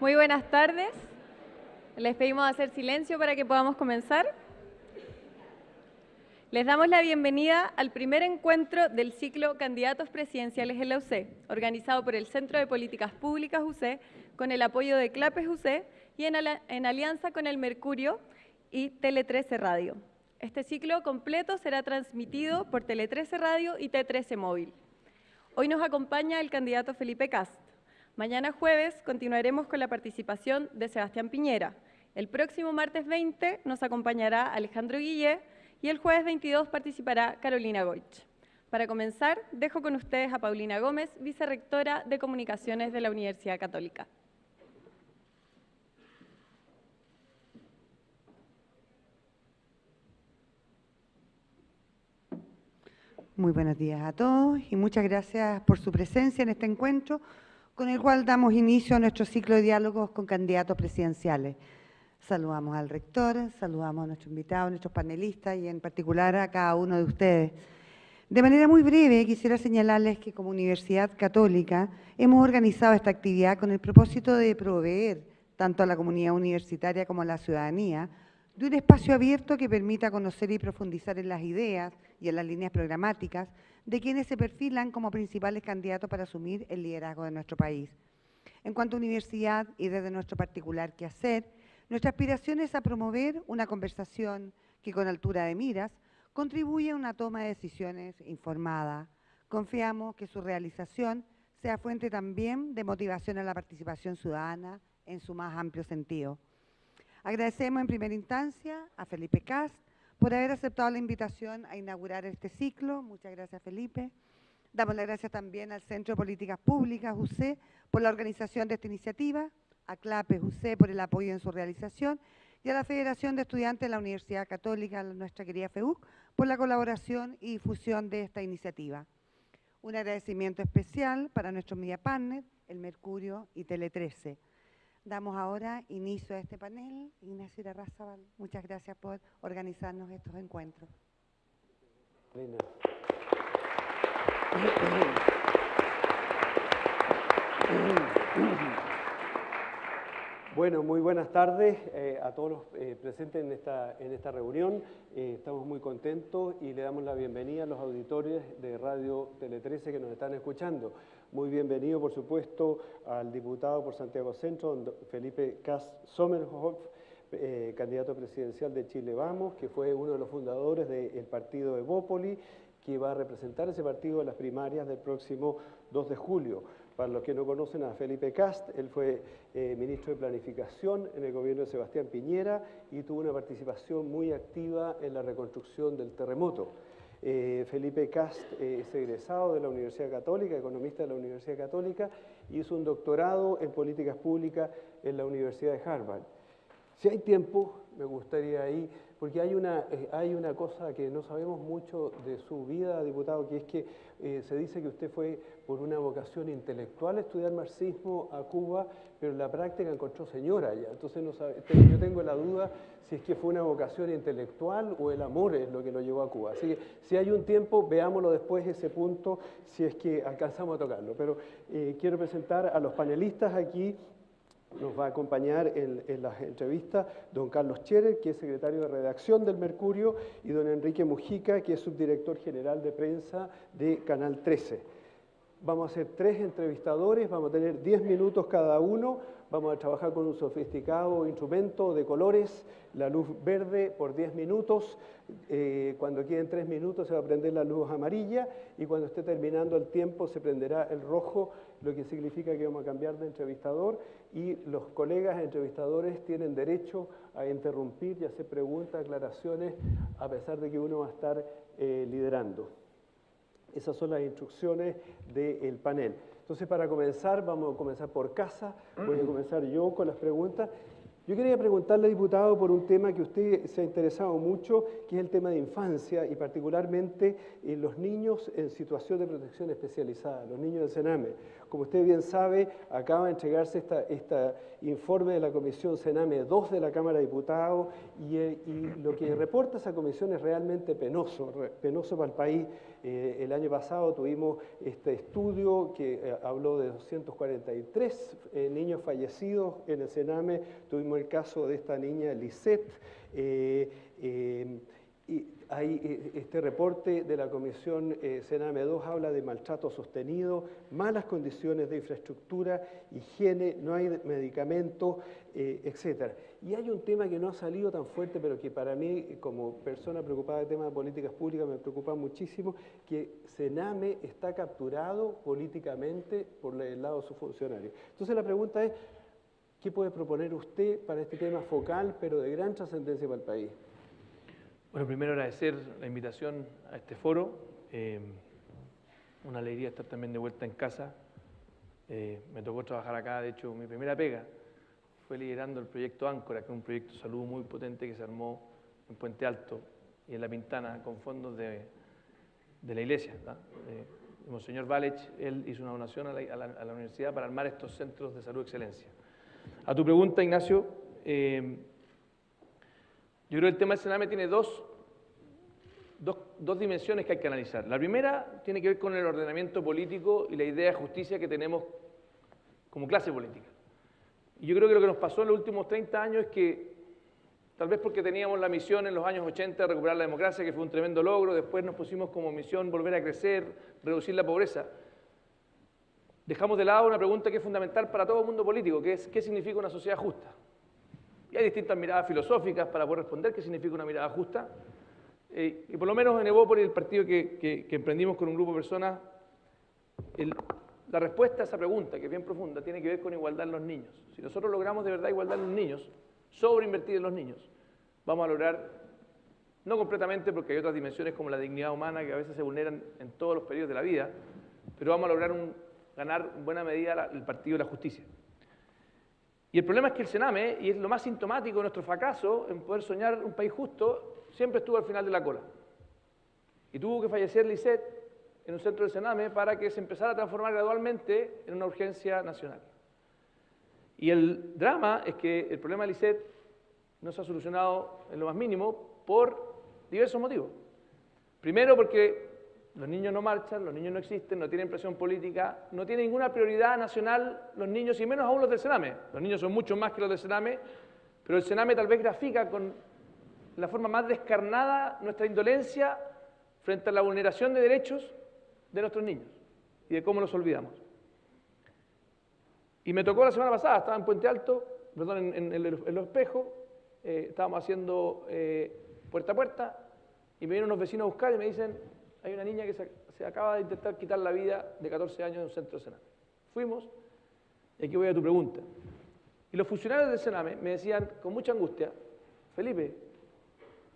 Muy buenas tardes. Les pedimos hacer silencio para que podamos comenzar. Les damos la bienvenida al primer encuentro del ciclo Candidatos Presidenciales en la UC, organizado por el Centro de Políticas Públicas UC, con el apoyo de CLAPES UC y en, en alianza con el Mercurio y Tele 13 Radio. Este ciclo completo será transmitido por Tele 13 Radio y T13 Móvil. Hoy nos acompaña el candidato Felipe Cast. Mañana jueves continuaremos con la participación de Sebastián Piñera. El próximo martes 20 nos acompañará Alejandro Guillé, y el jueves 22 participará Carolina Goich. Para comenzar, dejo con ustedes a Paulina Gómez, vicerrectora de Comunicaciones de la Universidad Católica. Muy buenos días a todos y muchas gracias por su presencia en este encuentro con el cual damos inicio a nuestro ciclo de diálogos con candidatos presidenciales. Saludamos al rector, saludamos a nuestros invitados, a nuestros panelistas y en particular a cada uno de ustedes. De manera muy breve, quisiera señalarles que como Universidad Católica hemos organizado esta actividad con el propósito de proveer tanto a la comunidad universitaria como a la ciudadanía de un espacio abierto que permita conocer y profundizar en las ideas y en las líneas programáticas de quienes se perfilan como principales candidatos para asumir el liderazgo de nuestro país. En cuanto a universidad y desde nuestro particular quehacer, nuestra aspiración es a promover una conversación que con altura de miras contribuya a una toma de decisiones informada. Confiamos que su realización sea fuente también de motivación a la participación ciudadana en su más amplio sentido. Agradecemos en primera instancia a Felipe Cast por haber aceptado la invitación a inaugurar este ciclo. Muchas gracias, Felipe. Damos las gracias también al Centro de Políticas Públicas, UC, por la organización de esta iniciativa a CLAPES UC por el apoyo en su realización y a la Federación de Estudiantes de la Universidad Católica, nuestra querida FEUC, por la colaboración y difusión de esta iniciativa. Un agradecimiento especial para nuestros media partners, el Mercurio y Tele 13. Damos ahora inicio a este panel. Ignacio Irarrázaval, muchas gracias por organizarnos estos encuentros. Bueno, muy buenas tardes eh, a todos los eh, presentes en esta, en esta reunión. Eh, estamos muy contentos y le damos la bienvenida a los auditores de Radio Tele 13 que nos están escuchando. Muy bienvenido, por supuesto, al diputado por Santiago Centro, Felipe Cas Sommerhoff, candidato presidencial de Chile Vamos, que fue uno de los fundadores del partido Evópoli, que va a representar ese partido en las primarias del próximo 2 de julio. Para los que no conocen a Felipe Cast, él fue eh, ministro de Planificación en el gobierno de Sebastián Piñera y tuvo una participación muy activa en la reconstrucción del terremoto. Eh, Felipe Cast eh, es egresado de la Universidad Católica, economista de la Universidad Católica, y hizo un doctorado en políticas públicas en la Universidad de Harvard. Si hay tiempo, me gustaría ahí porque hay una, eh, hay una cosa que no sabemos mucho de su vida, diputado, que es que eh, se dice que usted fue por una vocación intelectual a estudiar marxismo a Cuba, pero en la práctica encontró señora ya. Entonces no sabe, yo tengo la duda si es que fue una vocación intelectual o el amor es lo que lo llevó a Cuba. Así que si hay un tiempo, veámoslo después ese punto, si es que alcanzamos a tocarlo. Pero eh, quiero presentar a los panelistas aquí nos va a acompañar en, las entrevistas don Carlos Cherer, que es secretario de redacción del Mercurio, y don Enrique Mujica, que es subdirector general de prensa de Canal 13. Vamos a hacer tres entrevistadores, vamos a tener 10 minutos cada uno, vamos a trabajar con un sofisticado instrumento de colores, la luz verde por 10 minutos, eh, cuando queden 3 minutos se va a prender la luz amarilla y cuando esté terminando el tiempo se prenderá el rojo, lo que significa que vamos a cambiar de entrevistador y los colegas entrevistadores tienen derecho a interrumpir y hacer preguntas, aclaraciones, a pesar de que uno va a estar eh, liderando. Esas son las instrucciones del panel. Entonces, para comenzar, vamos a comenzar por casa. Voy a comenzar yo con las preguntas. Yo quería preguntarle, diputado, por un tema que usted se ha interesado mucho, que es el tema de infancia y particularmente en eh, los niños en situación de protección especializada, los niños del Sename. Como usted bien sabe, acaba de entregarse este informe de la Comisión Sename 2 de la Cámara de Diputados y, eh, y, lo que reporta esa comisión es realmente penoso, penoso para el país. Eh, el año pasado tuvimos este estudio que eh, habló de 243 eh, niños fallecidos en el Sename, tuvimos el caso de esta niña Lisette, y hay eh, este reporte de la Comisión eh, Sename 2 habla de maltrato sostenido, malas condiciones de infraestructura, higiene, no hay medicamentos, eh, etc. Y hay un tema que no ha salido tan fuerte, pero que para mí, como persona preocupada de temas de políticas públicas, me preocupa muchísimo, que Sename está capturado políticamente por el lado de sus funcionarios. Entonces la pregunta es, ¿qué puede proponer usted para este tema focal, pero de gran trascendencia para el país? Bueno, primero agradecer la invitación a este foro. Eh, una alegría estar también de vuelta en casa. Eh, me tocó trabajar acá, de hecho, mi primera pega fue liderando el proyecto Áncora, que es un proyecto de salud muy potente que se armó en Puente Alto y en La Pintana con fondos de, la iglesia. Eh, el Monseñor Valech, él hizo una donación a la, universidad para armar estos centros de salud excelencia. A tu pregunta, Ignacio, yo creo que el tema del Sename tiene dos, dos, dimensiones que hay que analizar. La primera tiene que ver con el ordenamiento político y la idea de justicia que tenemos como clase política. Y yo creo que lo que nos pasó en los últimos 30 años es que, tal vez porque teníamos la misión en los años 80 de recuperar la democracia, que fue un tremendo logro, después nos pusimos como misión volver a crecer, reducir la pobreza, dejamos de lado una pregunta que es fundamental para todo mundo político, que es ¿qué significa una sociedad justa? Y hay distintas miradas filosóficas para poder responder qué significa una mirada justa. Eh, y por lo menos en Evópolis, el partido que, emprendimos con un grupo de personas, la respuesta a esa pregunta, que es bien profunda, tiene que ver con igualdad en los niños. Si nosotros logramos de verdad igualdad en los niños, sobreinvertir en los niños, vamos a lograr, no completamente porque hay otras dimensiones como la dignidad humana que a veces se vulneran en todos los periodos de la vida, pero vamos a lograr ganar en buena medida el partido de la justicia. Y el problema es que el Sename, y es lo más sintomático de nuestro fracaso en poder soñar un país justo, siempre estuvo al final de la cola. Y tuvo que fallecer Lisset en un centro del Sename para que se empezara a transformar gradualmente en una urgencia nacional. Y el drama es que el problema de Lisset no se ha solucionado en lo más mínimo por diversos motivos. Primero porque los niños no marchan, los niños no existen, no tienen presión política, no tienen ninguna prioridad nacional los niños y menos aún los del Sename. Los niños son mucho más que los del Sename, pero el Sename tal vez grafica con la forma más descarnada nuestra indolencia frente a la vulneración de derechos de nuestros niños y de cómo los olvidamos. Y me tocó la semana pasada, estaba en Puente Alto, perdón, en, Los Espejos, eh, estábamos haciendo eh, puerta a puerta y me vienen unos vecinos a buscar y me dicen, hay una niña que se, acaba de intentar quitar la vida de 14 años en un centro de Sename. Fuimos, y aquí voy a tu pregunta. Y los funcionarios del Sename me decían con mucha angustia, Felipe,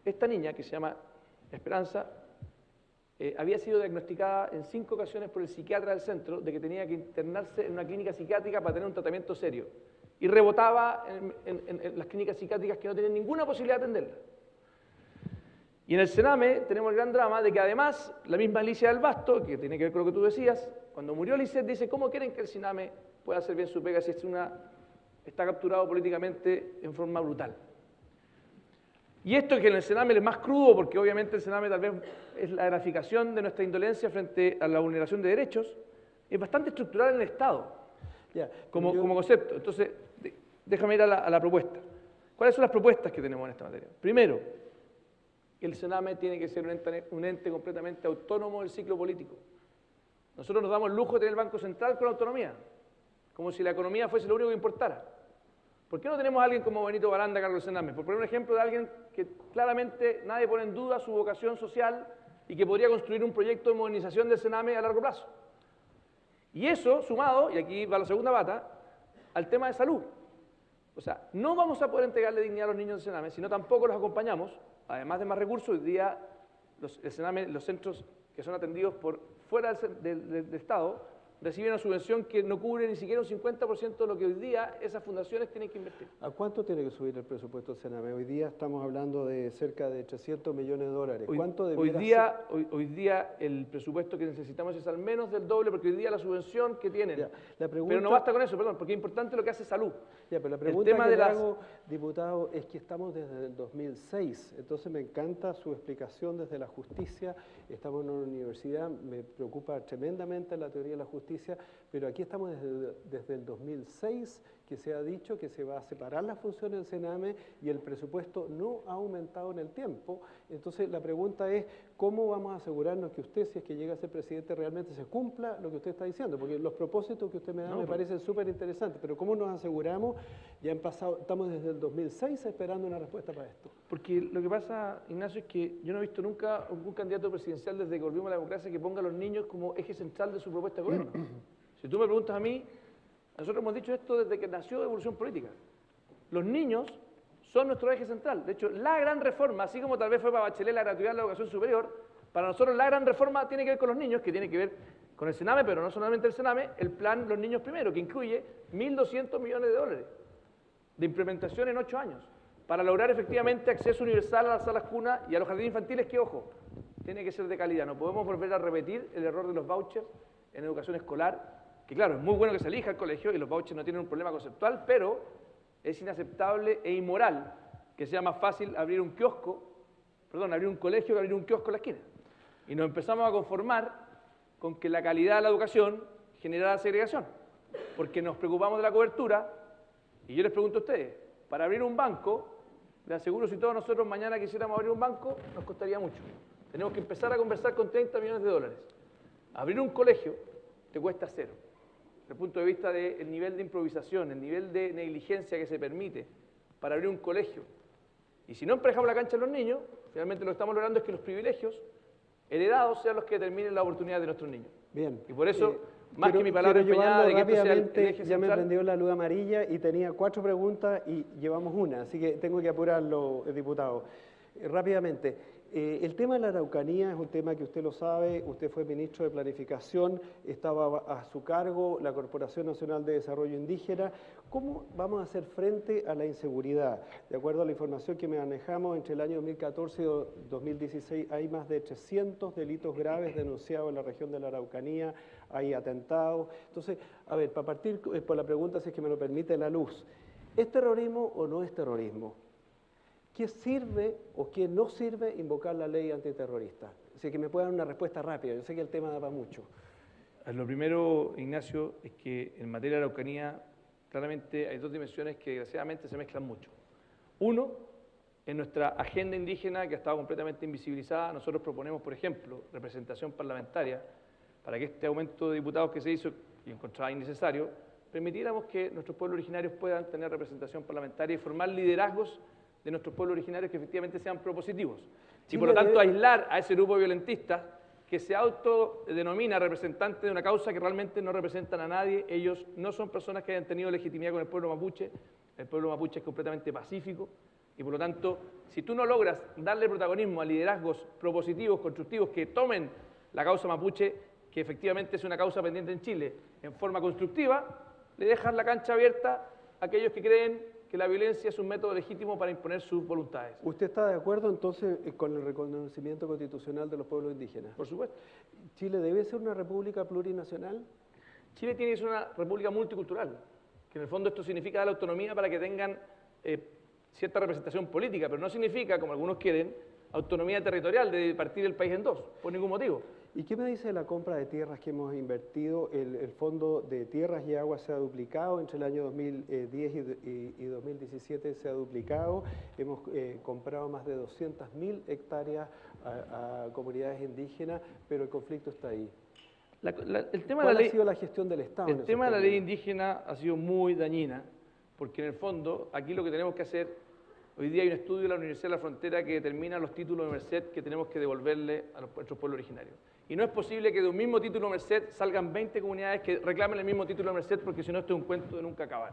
esta niña que se llama Esperanza eh, había sido diagnosticada en cinco ocasiones por el psiquiatra del centro de que tenía que internarse en una clínica psiquiátrica para tener un tratamiento serio. Y rebotaba en las clínicas psiquiátricas que no tenían ninguna posibilidad de atenderla. Y en el Sename tenemos el gran drama de que además la misma Alicia del Basto, que tiene que ver con lo que tú decías, cuando murió Lisset dice, ¿cómo quieren que el Sename pueda hacer bien su pega si es una, está capturado políticamente en forma brutal? Y esto que en el Sename es más crudo, porque obviamente el Sename tal vez es la graficación de nuestra indolencia frente a la vulneración de derechos, es bastante estructural en el Estado, como, como, concepto. Entonces, déjame ir a la, a la propuesta. ¿Cuáles son las propuestas que tenemos en esta materia? Primero, el Sename tiene que ser un ente, completamente autónomo del ciclo político. Nosotros nos damos el lujo de tener el Banco Central con autonomía, como si la economía fuese lo único que importara. ¿Por qué no tenemos a alguien como Benito Baranda del Sename? Por poner un ejemplo de alguien que claramente nadie pone en duda su vocación social y que podría construir un proyecto de modernización del Sename a largo plazo. Y eso sumado, y aquí va la segunda bata, al tema de salud. O sea, no vamos a poder entregarle dignidad a los niños del Sename si no tampoco los acompañamos además de más recursos, hoy día los, los centros que son atendidos por fuera del, Estado reciben una subvención que no cubre ni siquiera un 50% de lo que hoy día esas fundaciones tienen que invertir. ¿A cuánto tiene que subir el presupuesto del Sename? Hoy día estamos hablando de cerca de 300 millones de dólares. Hoy, ¿Cuánto hoy día, hoy, hoy día el presupuesto que necesitamos es al menos del doble, porque hoy día la subvención que tienen. Ya, la Pero no pregunta- basta con eso, perdón, porque es importante lo que hace salud. Ya, pero la El pregunta tema que de las- hago, diputado, es que estamos desde el 2006, entonces me encanta su explicación desde la justicia, estamos en una universidad, me preocupa tremendamente la teoría de la justicia, pero aquí estamos desde, desde el 2006 que se ha dicho que se va a separar las funciones del Sename y el presupuesto no ha aumentado en el tiempo. Entonces la pregunta es, ¿cómo vamos a asegurarnos que usted, si es que llega a ser presidente, realmente se cumpla lo que usted está diciendo? Porque los propósitos que usted me da No, me pero- parecen súper interesantes, pero ¿cómo nos aseguramos? Ya han pasado, estamos desde el 2006 esperando una respuesta para esto. Porque lo que pasa, Ignacio, es que yo no he visto nunca un candidato presidencial desde que volvimos a la democracia que ponga a los niños como eje central de su propuesta de gobierno. si tú me preguntas a mí, nosotros hemos dicho esto desde que nació Evolución Política. Los niños son nuestro eje central. De hecho, la gran reforma, así como tal vez fue para Bachelet la gratuidad de la educación superior, para nosotros la gran reforma tiene que ver con los niños, que tiene que ver con el Sename, pero no solamente el Sename, el plan Los Niños Primero, que incluye 1.200 millones de dólares de implementación en ocho años para lograr efectivamente acceso universal a las salas cunas y a los jardines infantiles que, ojo, tiene que ser de calidad. No podemos volver a repetir el error de los vouchers en educación escolar, que claro, es muy bueno que se elija el colegio y los vouchers no tienen un problema conceptual, pero es inaceptable e inmoral que sea más fácil abrir un kiosco, perdón, abrir un colegio que abrir un kiosco en la esquina. Y nos empezamos a conformar con que la calidad de la educación generara segregación, porque nos preocupamos de la cobertura y yo les pregunto a ustedes, para abrir un banco, les aseguro si todos nosotros mañana quisiéramos abrir un banco, nos costaría mucho. Tenemos que empezar a conversar con 30 millones de dólares. Abrir un colegio te cuesta cero. Desde el punto de vista del nivel de improvisación, el nivel de negligencia que se permite para abrir un colegio. Y si no emparejamos la cancha a los niños, finalmente lo que estamos logrando es que los privilegios heredados sean los que determinen la oportunidad de nuestros niños. Bien. Y por eso, Eh, más quiero- que mi palabra empeñada de que esto sea el- el rápidamente, eje Ya me prendió la luz amarilla y tenía cuatro preguntas y llevamos una, así que tengo que apurarlo, eh, diputado. Eh, rápidamente, eh, el tema de la Araucanía es un tema que usted lo sabe, usted fue ministro de Planificación, estaba a su cargo la Corporación Nacional de Desarrollo Indígena. ¿Cómo vamos a hacer frente a la inseguridad? De acuerdo a la información que manejamos, entre el año 2014 y do- 2016 hay más de 300 delitos graves denunciados en la región de la Araucanía, hay atentados. Entonces, a ver, para partir eh, por la pregunta, si es que me lo permite la luz, ¿es terrorismo o no es terrorismo? ¿Qué sirve o qué no sirve invocar la ley antiterrorista? Así que me puede dar una respuesta rápida, yo sé que el tema da para mucho. Eh, Lo primero, Ignacio, es que en materia de Araucanía, claramente hay dos dimensiones que desgraciadamente se mezclan mucho. Uno, en nuestra agenda indígena, que ha estado completamente invisibilizada, nosotros proponemos, por ejemplo, representación parlamentaria, para que este aumento de diputados que se hizo y encontraba innecesario, permitiéramos que nuestros pueblos originarios puedan tener representación parlamentaria y formar liderazgos de nuestros pueblos originarios que efectivamente sean propositivos. Y por lo tanto, debe- aislar a ese grupo violentista que se autodenomina representante de una causa que realmente no representan a nadie. Ellos no son personas que hayan tenido legitimidad con el pueblo mapuche. El pueblo mapuche es completamente pacífico. Y por lo tanto, si tú no logras darle protagonismo a liderazgos propositivos, constructivos, que tomen la causa mapuche, que efectivamente es una causa pendiente en Chile, en forma constructiva, le dejas la cancha abierta a aquellos que creen que la violencia es un método legítimo para imponer sus voluntades. ¿Usted está de acuerdo entonces eh, con el reconocimiento constitucional de los pueblos indígenas? Por supuesto. ¿Chile debe ser una república plurinacional? Chile tiene que ser una república multicultural, que en el fondo esto significa dar la autonomía para que tengan eh, cierta representación política, pero no significa, como algunos quieren, autonomía territorial de partir el país en dos, por ningún motivo. ¿Y qué me dice de la compra de tierras que hemos invertido? El, el Fondo de Tierras y Aguas se ha duplicado, entre el año 2010 y, y- y 2017 se ha duplicado. Hemos eh, comprado más de 200.000 hectáreas a, a comunidades indígenas, pero el conflicto está ahí. La- la- el tema de ¿Cuál la ley, ha sido la gestión del Estado? el tema de la ley indígena ha sido muy dañina, porque en el fondo aquí lo que tenemos que hacer, hoy día hay un estudio de la Universidad de la Frontera que determina los títulos de Merced que tenemos que devolverle a nuestros pueblos originarios. Y no es posible que de un mismo título de Merced salgan 20 comunidades que reclamen el mismo título de Merced, porque si no esto es un cuento de nunca acabar.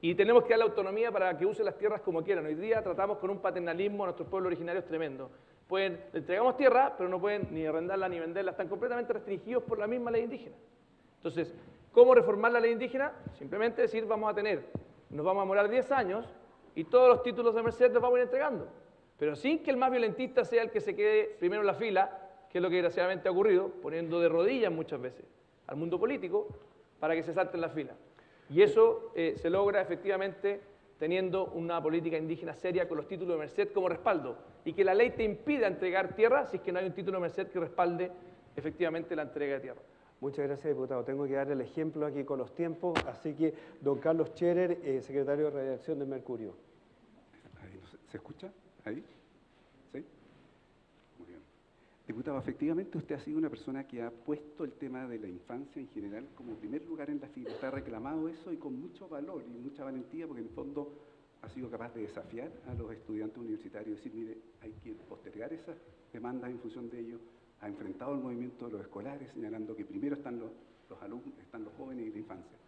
Y tenemos que dar autonomía para que usen las tierras como quieran. Hoy día tratamos con un paternalismo a nuestros pueblos originarios tremendo. Pueden, le entregamos tierra, pero no pueden ni arrendarla ni venderla. Están completamente restringidos por la misma ley indígena. Entonces, ¿cómo reformar la ley indígena? Simplemente decir, vamos a tener, nos vamos a demorar 10 años y todos los títulos de Merced los vamos a ir entregando. Pero sin que el más violentista sea el que se quede primero en la fila, que es lo que desgraciadamente ha ocurrido, poniendo de rodillas muchas veces al mundo político para que se salte en la fila. Y eso eh, se logra efectivamente teniendo una política indígena seria con los títulos de Merced como respaldo y que la ley te impida entregar tierra si es que no hay un título de Merced que respalde efectivamente la entrega de tierra. Muchas gracias, diputado. Tengo que dar el ejemplo aquí con los tiempos, así que don Carlos Scherer, eh, secretario de redacción de Mercurio. ¿Se escucha? ¿Ahí? ¿Sí? Muy bien. Diputado, efectivamente usted ha sido una persona que ha puesto el tema de la infancia en general como primer lugar en la fila. Está reclamado eso y con mucho valor y mucha valentía porque en el fondo ha sido capaz de desafiar a los estudiantes universitarios y decir, mire, hay que postergar esas demandas en función de ello. Ha enfrentado el movimiento de los escolares señalando que primero están los, los alumnos, están los jóvenes y la infancia.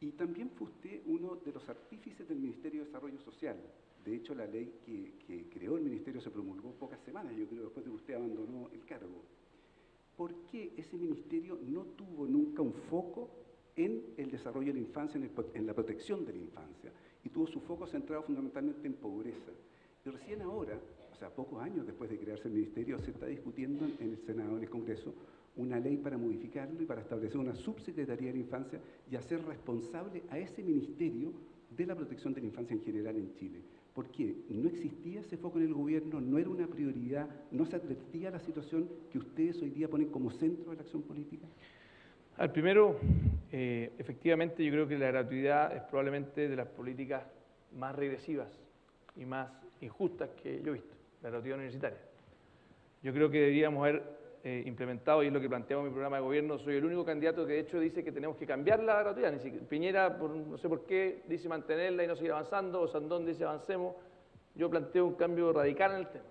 Y también fue usted uno de los artífices del Ministerio de Desarrollo Social. De hecho, la ley que, creó el Ministerio se promulgó pocas semanas, yo creo, después de que usted abandonó el cargo. ¿Por qué ese ministerio no tuvo nunca un foco en el desarrollo de la infancia, en, la protección de la infancia? Y tuvo su foco centrado fundamentalmente en pobreza. Y recién ahora, o sea, pocos años después de crearse el ministerio, se está discutiendo en el Senado, en el Congreso, una ley para modificarlo y para establecer una subsecretaría de la infancia y hacer responsable a ese ministerio de la protección de la infancia en general en Chile. ¿Por qué? No existía ese foco en el gobierno, no era una prioridad, no se advertía la situación que ustedes hoy día ponen como centro de la acción política. Al primero, eh, efectivamente yo creo que la gratuidad es probablemente de las políticas más regresivas y más injustas que yo he visto, la gratuidad universitaria. Yo creo que deberíamos haber eh, implementado, y es lo que planteamos en mi programa de gobierno, soy el único candidato que de hecho dice que tenemos que cambiar la gratuidad. Piñera, por, no sé por qué, dice mantenerla y no seguir avanzando, o Sandón dice avancemos. Yo planteo un cambio radical en el tema,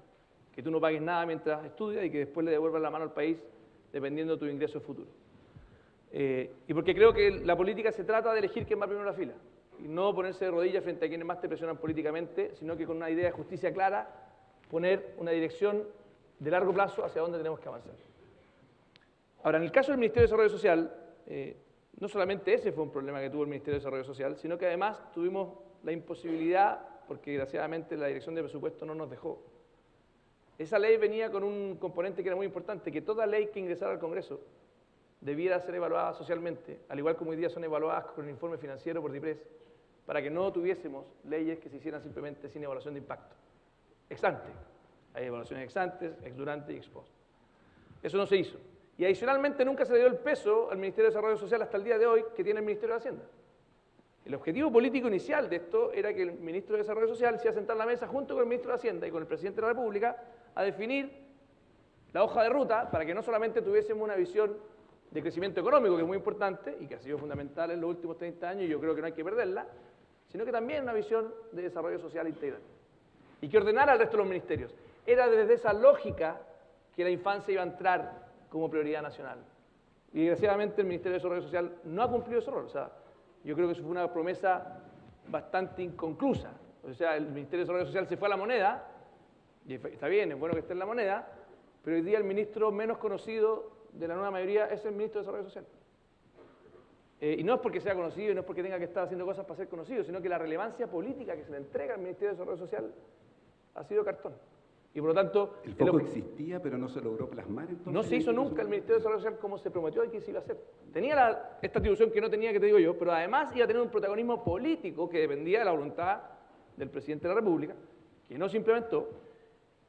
que tú no pagues nada mientras estudias y que después le devuelvas la mano al país dependiendo de tu ingreso futuro. Eh, y porque creo que la política se trata de elegir quién va primero en la fila y no ponerse de rodillas frente a quienes más te presionan políticamente, sino que con una idea de justicia clara poner una dirección de largo plazo hacia dónde tenemos que avanzar. Ahora, en el caso del Ministerio de Desarrollo Social, eh, no solamente ese fue un problema que tuvo el Ministerio de Desarrollo Social, sino que además tuvimos la imposibilidad, porque desgraciadamente la Dirección de Presupuesto no nos dejó. Esa ley venía con un componente que era muy importante, que toda ley que ingresara al Congreso debiera ser evaluada socialmente, al igual como hoy día son evaluadas con el informe financiero por DIPRES, para que no tuviésemos leyes que se hicieran simplemente sin evaluación de impacto. Ex ante. Hay evaluaciones ex antes, ex durante y ex post. Eso no se hizo. Y adicionalmente nunca se le dio el peso al Ministerio de Desarrollo Social hasta el día de hoy que tiene el Ministerio de Hacienda. El objetivo político inicial de esto era que el Ministro de Desarrollo Social se iba a sentar en la mesa junto con el Ministro de Hacienda y con el Presidente de la República a definir la hoja de ruta para que no solamente tuviésemos una visión de crecimiento económico, que es muy importante y que ha sido fundamental en los últimos 30 años y yo creo que no hay que perderla, sino que también una visión de desarrollo social integral. Y que ordenara al resto de los ministerios. Era desde esa lógica que la infancia iba a entrar como prioridad nacional. Y desgraciadamente el Ministerio de Desarrollo Social no ha cumplido ese rol. O sea, yo creo que eso fue una promesa bastante inconclusa. O sea, el Ministerio de Desarrollo Social se fue a la moneda, y está bien, es bueno que esté en la moneda, pero hoy día el ministro menos conocido de la nueva mayoría es el ministro de Desarrollo Social. Eh, y no es porque sea conocido y no es porque tenga que estar haciendo cosas para ser conocido, sino que la relevancia política que se le entrega al Ministerio de Desarrollo Social ha sido cartón. Y por lo tanto... El foco existía, pero no se logró plasmar entonces. No se hizo nunca el Ministerio de Desarrollo Social como se prometió y que se iba a hacer. Tenía esta atribución que no tenía, que te digo yo, pero además iba a tener un protagonismo político que dependía de la voluntad del presidente de la República, que no se implementó.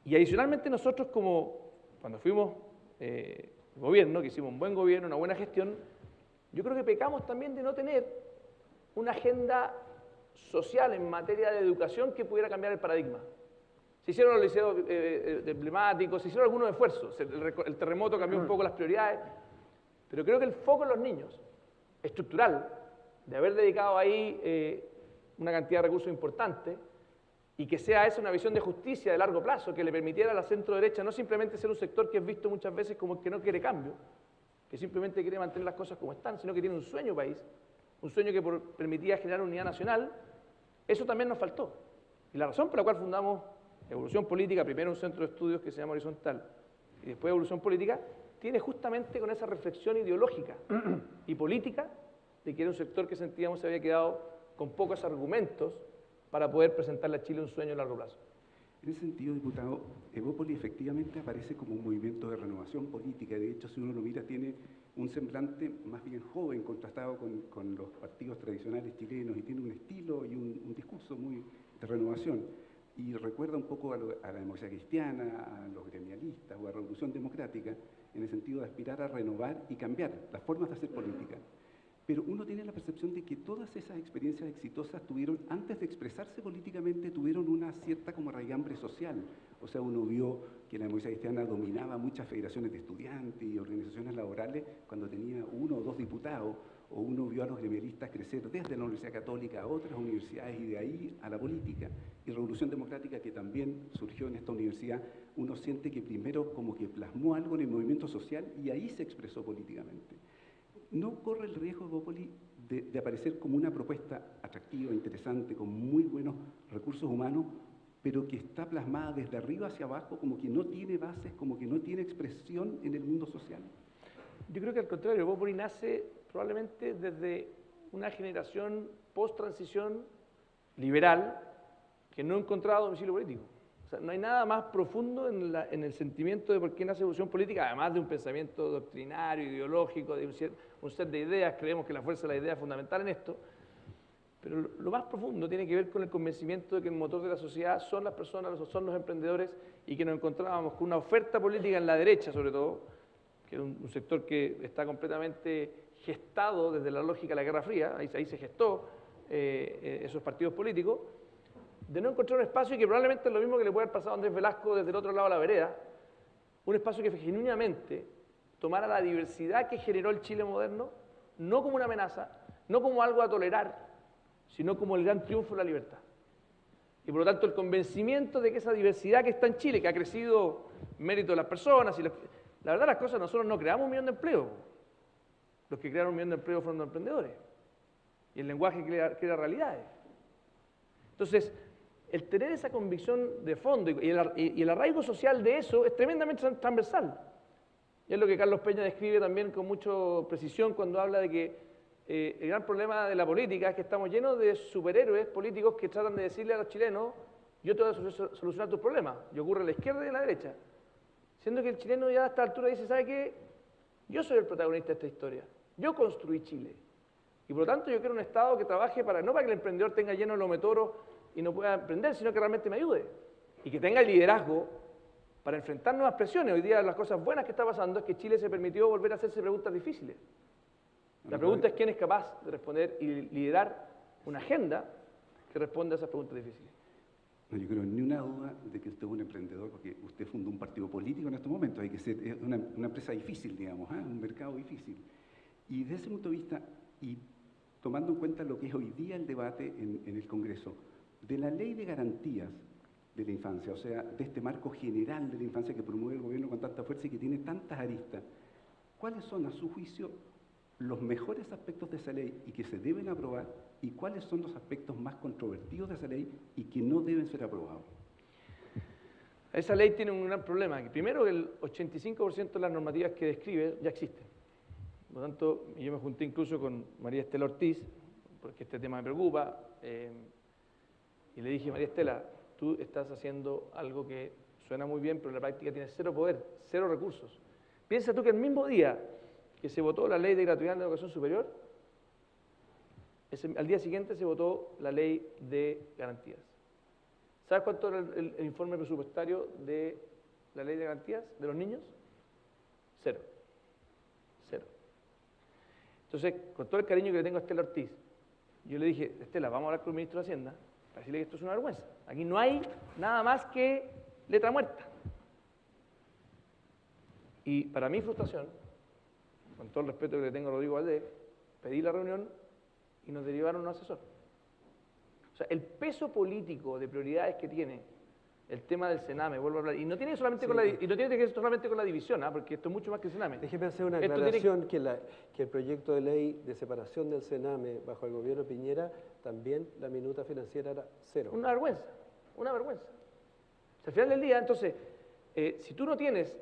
Y adicionalmente nosotros como, cuando fuimos eh, gobierno, que hicimos un buen gobierno, una buena gestión, yo creo que pecamos también de no tener una agenda social en materia de educación que pudiera cambiar el paradigma. Se hicieron los liceos eh, eh, emblemáticos, se hicieron algunos esfuerzos. El, terremoto cambió un poco las prioridades, pero creo que el foco en los niños, estructural, de haber dedicado ahí eh, una cantidad de recursos importante y que sea esa una visión de justicia de largo plazo que le permitiera a la centro derecha no simplemente ser un sector que es visto muchas veces como que no quiere cambio, que simplemente quiere mantener las cosas como están, sino que tiene un sueño país, un sueño que permitía generar unidad nacional, eso también nos faltó. Y la razón por la cual fundamos Evolución Política, primero un centro de estudios que se llama Horizontal y después Evolución Política, tiene justamente con esa reflexión ideológica y política de que era un sector que sentíamos se había quedado con pocos argumentos para poder presentarle a Chile un sueño a largo plazo. En ese sentido, diputado, Evópoli efectivamente aparece como un movimiento de renovación política. De hecho, si uno lo mira, tiene un semblante más bien joven contrastado con, los partidos tradicionales chilenos y tiene un estilo y un, discurso muy de renovación. Y recuerda un poco a, a, la democracia cristiana, a los gremialistas o a la revolución democrática, en el sentido de aspirar a renovar y cambiar las formas de hacer política. Pero uno tiene la percepción de que todas esas experiencias exitosas tuvieron, antes de expresarse políticamente, tuvieron una cierta como raigambre social. O sea, uno vio que la democracia cristiana dominaba muchas federaciones de estudiantes y organizaciones laborales cuando tenía uno o dos diputados, o uno vio a los gremialistas crecer desde la Universidad Católica a otras universidades y de ahí a la política. Y Revolución Democrática, que también surgió en esta universidad, uno siente que primero como que plasmó algo en el movimiento social y ahí se expresó políticamente no corre el riesgo, Bópoli, de, de, aparecer como una propuesta atractiva, interesante, con muy buenos recursos humanos, pero que está plasmada desde arriba hacia abajo, como que no tiene bases, como que no tiene expresión en el mundo social? Yo creo que al contrario, Bópoli nace probablemente desde una generación post-transición liberal que no encontraba domicilio político. No hay nada más profundo en, el sentimiento de por qué nace evolución política, además de un pensamiento doctrinario, ideológico, de un, set de ideas, creemos que la fuerza de la idea es fundamental en esto, pero lo, más profundo tiene que ver con el convencimiento de que el motor de la sociedad son las personas, son los emprendedores, y que nos encontrábamos con una oferta política en la derecha, sobre todo, que es un, sector que está completamente gestado desde la lógica de la Guerra Fría, ahí, se gestó eh, eh, esos partidos políticos, de no encontrar un espacio que probablemente es lo mismo que le puede haber pasado a Andrés Velasco desde el otro lado de la vereda, un espacio que genuinamente tomara la diversidad que generó el Chile moderno, no como una amenaza, no como algo a tolerar, sino como el gran triunfo de la libertad. Y por lo tanto el convencimiento de que esa diversidad que está en Chile, que ha crecido mérito de las personas, y la, verdad las cosas, nosotros no creamos un millón de empleos. Los que crearon un millón de empleos fueron los emprendedores. Y el lenguaje crea, realidades. Entonces, el tener esa convicción de fondo y el, arraigo social de eso es tremendamente transversal. Y es lo que Carlos Peña describe también con mucha precisión cuando habla de que eh, el gran problema de la política es que estamos llenos de superhéroes políticos que tratan de decirle a los chilenos, yo te voy a solucionar tus problemas. Y ocurre a la izquierda y a la derecha. Siendo que el chileno ya a esta altura dice, ¿sabe qué? Yo soy el protagonista de esta historia. Yo construí Chile. Y por lo tanto yo quiero un Estado que trabaje para, no para que el emprendedor tenga lleno de lometeros y no pueda emprender, sino que realmente me ayude. Y que tenga el liderazgo para enfrentar nuevas presiones. Hoy día las cosas buenas que está pasando es que Chile se permitió volver a hacerse preguntas difíciles. La pregunta es quién es capaz de responder y liderar una agenda que responda a esas preguntas difíciles. No, yo creo ni una duda de que usted es un emprendedor, porque usted fundó un partido político en estos momentos, hay que ser una, empresa difícil, digamos, ¿eh? un mercado difícil. Y desde ese punto de vista, y tomando en cuenta lo que es hoy día el debate en, el Congreso, de la ley de garantías de la infancia, o sea, de este marco general de la infancia que promueve el gobierno con tanta fuerza y que tiene tantas aristas, ¿cuáles son a su juicio los mejores aspectos de esa ley y que se deben aprobar y cuáles son los aspectos más controvertidos de esa ley y que no deben ser aprobados? Esa ley tiene un gran problema, primero el 85% de las normativas que describe ya existen. Por lo tanto, yo me junté incluso con María Estela Ortiz, porque este tema me preocupa. Eh, y le dije, María Estela, tú estás haciendo algo que suena muy bien, pero en la práctica tienes cero poder, cero recursos. Piensa tú que el mismo día que se votó la ley de gratuidad en la educación superior, al día siguiente se votó la ley de garantías. ¿Sabes cuánto era el, informe presupuestario de la ley de garantías de los niños? Cero. Entonces, con todo el cariño que le tengo a Estela Ortiz, yo le dije, Estela, vamos a hablar con el ministro de Hacienda para decirle que esto es una vergüenza. Aquí no hay nada más que letra muerta. Y para mi frustración, con todo el respeto que le tengo a Rodrigo Valdés, pedí la reunión y nos derivaron un asesor. O sea, el peso político de prioridades que tiene el tema del Sename, vuelvo a hablar, y no tiene solamente, con, la, y no tiene que ver solamente con la división, ¿ah? porque esto es mucho más que el Sename. Déjeme hacer una aclaración, que... que, el proyecto de ley de separación del Sename bajo el gobierno Piñera, también la minuta financiera era cero. Una vergüenza, una vergüenza. al final del día, entonces, eh, si tú no tienes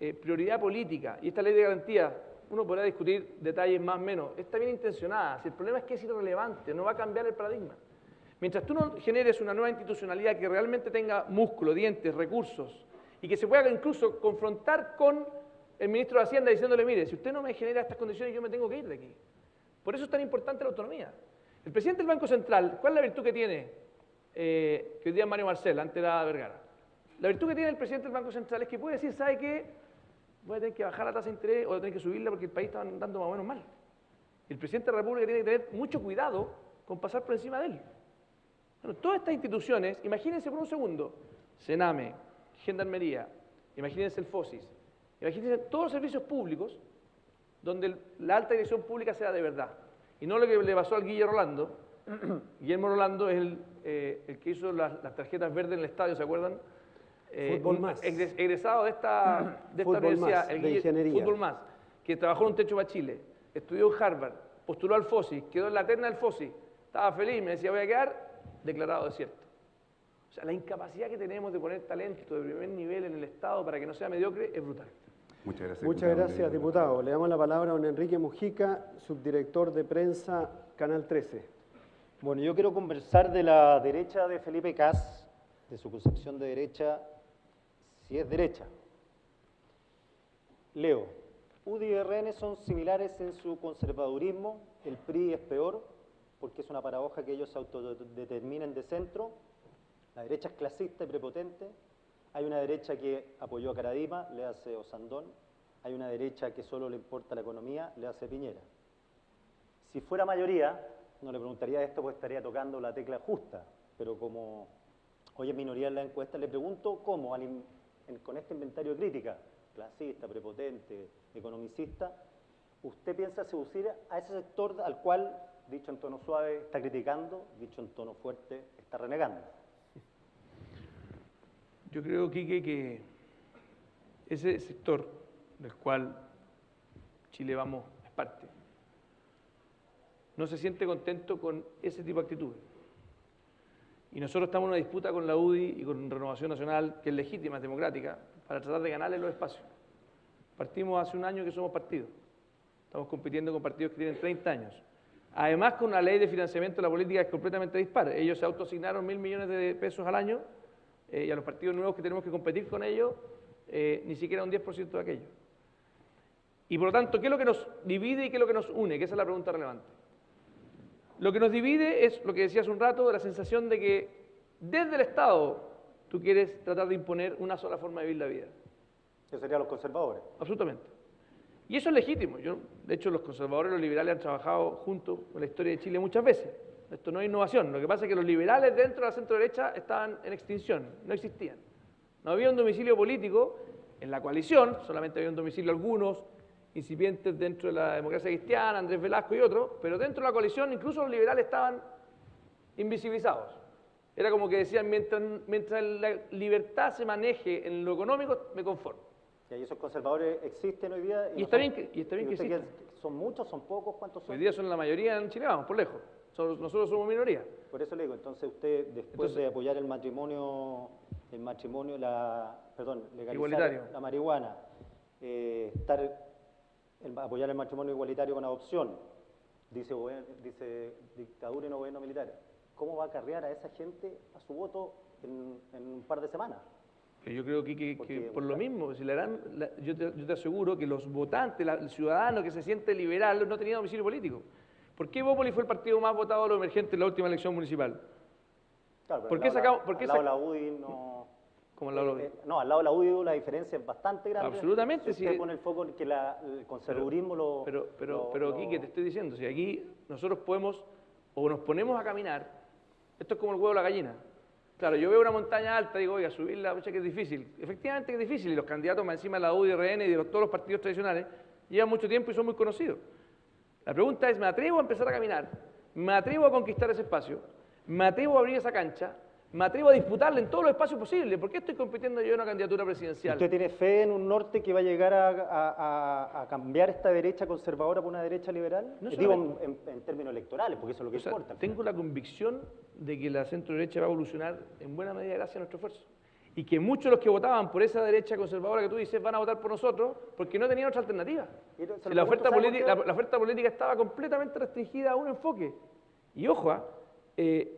eh, prioridad política. Y esta ley de garantía, uno podrá discutir detalles más o menos, está bien intencionada. Si el problema es que es irrelevante, no va a cambiar el paradigma. Mientras tú no generes una nueva institucionalidad que realmente tenga músculo, dientes, recursos, y que se pueda incluso confrontar con el ministro de Hacienda diciéndole, mire, si usted no me genera estas condiciones, yo me tengo que ir de aquí. Por eso es tan importante la autonomía. El presidente del Banco Central, ¿cuál es la virtud que tiene? Eh, que hoy día Mario Marcel, antes era Vergara. La virtud que tiene el presidente del Banco Central es que puede decir, ¿sabe qué? Voy a tener que bajar la tasa de interés o voy a tener que subirla porque el país está andando más o menos mal. El presidente de la República tiene que tener mucho cuidado con pasar por encima de él. Bueno, todas estas instituciones, imagínense por un segundo, Sename, Gendarmería, imagínense el FOSIS, imagínense todos los servicios públicos donde la alta dirección pública sea de verdad. Y no lo que le pasó al Guillermo Rolando. Guillermo Rolando es el, eh, el que hizo las, las, tarjetas verdes en el estadio, ¿se acuerdan? Eh, fútbol más. Egresado de esta, de esta universidad, más, el de ingeniería. Fútbol más, que trabajó en un techo para Chile, estudió en Harvard, postuló al FOSI, quedó en la terna del FOSI, estaba feliz, me decía, voy a quedar declarado desierto. O sea, la incapacidad que tenemos de poner talento de primer nivel en el Estado para que no sea mediocre es brutal. Muchas gracias. Muchas diputado. gracias, diputado. Le damos la palabra a don Enrique Mujica, subdirector de prensa, Canal 13. Bueno, yo quiero conversar de la derecha de Felipe Cas, de su concepción de derecha, si es derecha. Leo, UDI y RN son similares en su conservadurismo, el PRI es peor, porque es una paradoja que ellos se autodeterminen de centro, la derecha es clasista y prepotente, hay una derecha que apoyó a Caradima, le hace Osandón, hay una derecha que solo le importa la economía, le hace Piñera. Si fuera mayoría, no le preguntaría esto porque estaría tocando la tecla justa, pero como hoy es minoría en la encuesta, le pregunto cómo, con este inventario de crítica, clasista, prepotente, economicista, usted piensa seducir a ese sector al cual, dicho en tono suave, está criticando, dicho en tono fuerte, está renegando. Yo creo, Quique, que ese sector del cual Chile Vamos es parte, no se siente contento con ese tipo de actitudes. Y nosotros estamos en una disputa con la UDI y con Renovación Nacional, que es legítima, es democrática, para tratar de ganarle los espacios. Partimos hace un año que somos partidos. Estamos compitiendo con partidos que tienen 30 años. Además, con una ley de financiamiento de la política que es completamente dispar. Ellos se autoasignaron mil millones de pesos al año eh, y a los partidos nuevos que tenemos que competir con ellos, eh, ni siquiera un 10% de aquello. Y por lo tanto, ¿qué es lo que nos divide y qué es lo que nos une? Que esa es la pregunta relevante. Lo que nos divide es lo que decía hace un rato, de la sensación de que desde el Estado tú quieres tratar de imponer una sola forma de vivir la vida. Eso serían los conservadores. Absolutamente. Y eso es legítimo. Yo, de hecho, los conservadores y los liberales han trabajado juntos en la historia de Chile muchas veces. Esto no es innovación. Lo que pasa es que los liberales dentro de la centro derecha estaban en extinción, no existían. No había un domicilio político en la coalición, solamente había un domicilio algunos incipientes dentro de la democracia cristiana, Andrés Velasco y otros, pero dentro de la coalición incluso los liberales estaban invisibilizados. Era como que decían, mientras la libertad se maneje en lo económico, me conformo. Y ahí esos conservadores existen hoy día. Y, y está, bien que, y está bien que. ¿Son muchos, son pocos? ¿Cuántos son? Hoy día son la mayoría en Chile, vamos, por lejos. Nosotros somos minoría. Por eso le digo, entonces usted, después entonces, de apoyar el matrimonio, el matrimonio, la, perdón, legalizar igualitario. la marihuana, eh, estar, el, apoyar el matrimonio igualitario con adopción, dice, dice dictadura y no gobierno militar, ¿cómo va a acarrear a esa gente a su voto en, en un par de semanas? Yo creo que, que, que por lo mismo, si la gran, la, yo, te, yo, te, aseguro que los votantes, la, el ciudadano que se siente liberal no tenía domicilio político. ¿Por qué Bópoli fue el partido más votado de los emergentes en la última elección municipal? Claro, ¿Por qué sacamos? ¿por al qué lado de la UDI no... ¿Cómo al lado de la UDI? Eh, no, al lado de la UDI la diferencia es bastante grande. Absolutamente. Si usted sí. pone el foco en que la, el conservadurismo pero, lo... Pero, pero, lo, pero lo... aquí, que te estoy diciendo, si aquí nosotros podemos, o nos ponemos a caminar, esto es como el huevo de la gallina. Claro, yo veo una montaña alta y digo, oiga, subirla, mucha que es difícil. Efectivamente que es difícil, y los candidatos más encima de la UDI, RN y de todos los partidos tradicionales llevan mucho tiempo y son muy conocidos. La pregunta es, ¿me atrevo a empezar a caminar? ¿Me atrevo a conquistar ese espacio? ¿Me atrevo a abrir esa cancha? ¿Me atrevo a disputarle en todos los espacios posibles? ¿Por qué estoy compitiendo yo en una candidatura presidencial? ¿Usted tiene fe en un norte que va a llegar a, a, a, a cambiar esta derecha conservadora por una derecha liberal? No Digo en, términos electorales, porque eso es lo que o sea, importa. Tengo la convicción de que la centro derecha va a evolucionar en buena medida gracias a nuestro esfuerzo. y que muchos de los que votaban por esa derecha conservadora que tú dices van a votar por nosotros porque no tenían otra alternativa. La oferta política estaba completamente restringida a un enfoque. Y ojo, ah, eh,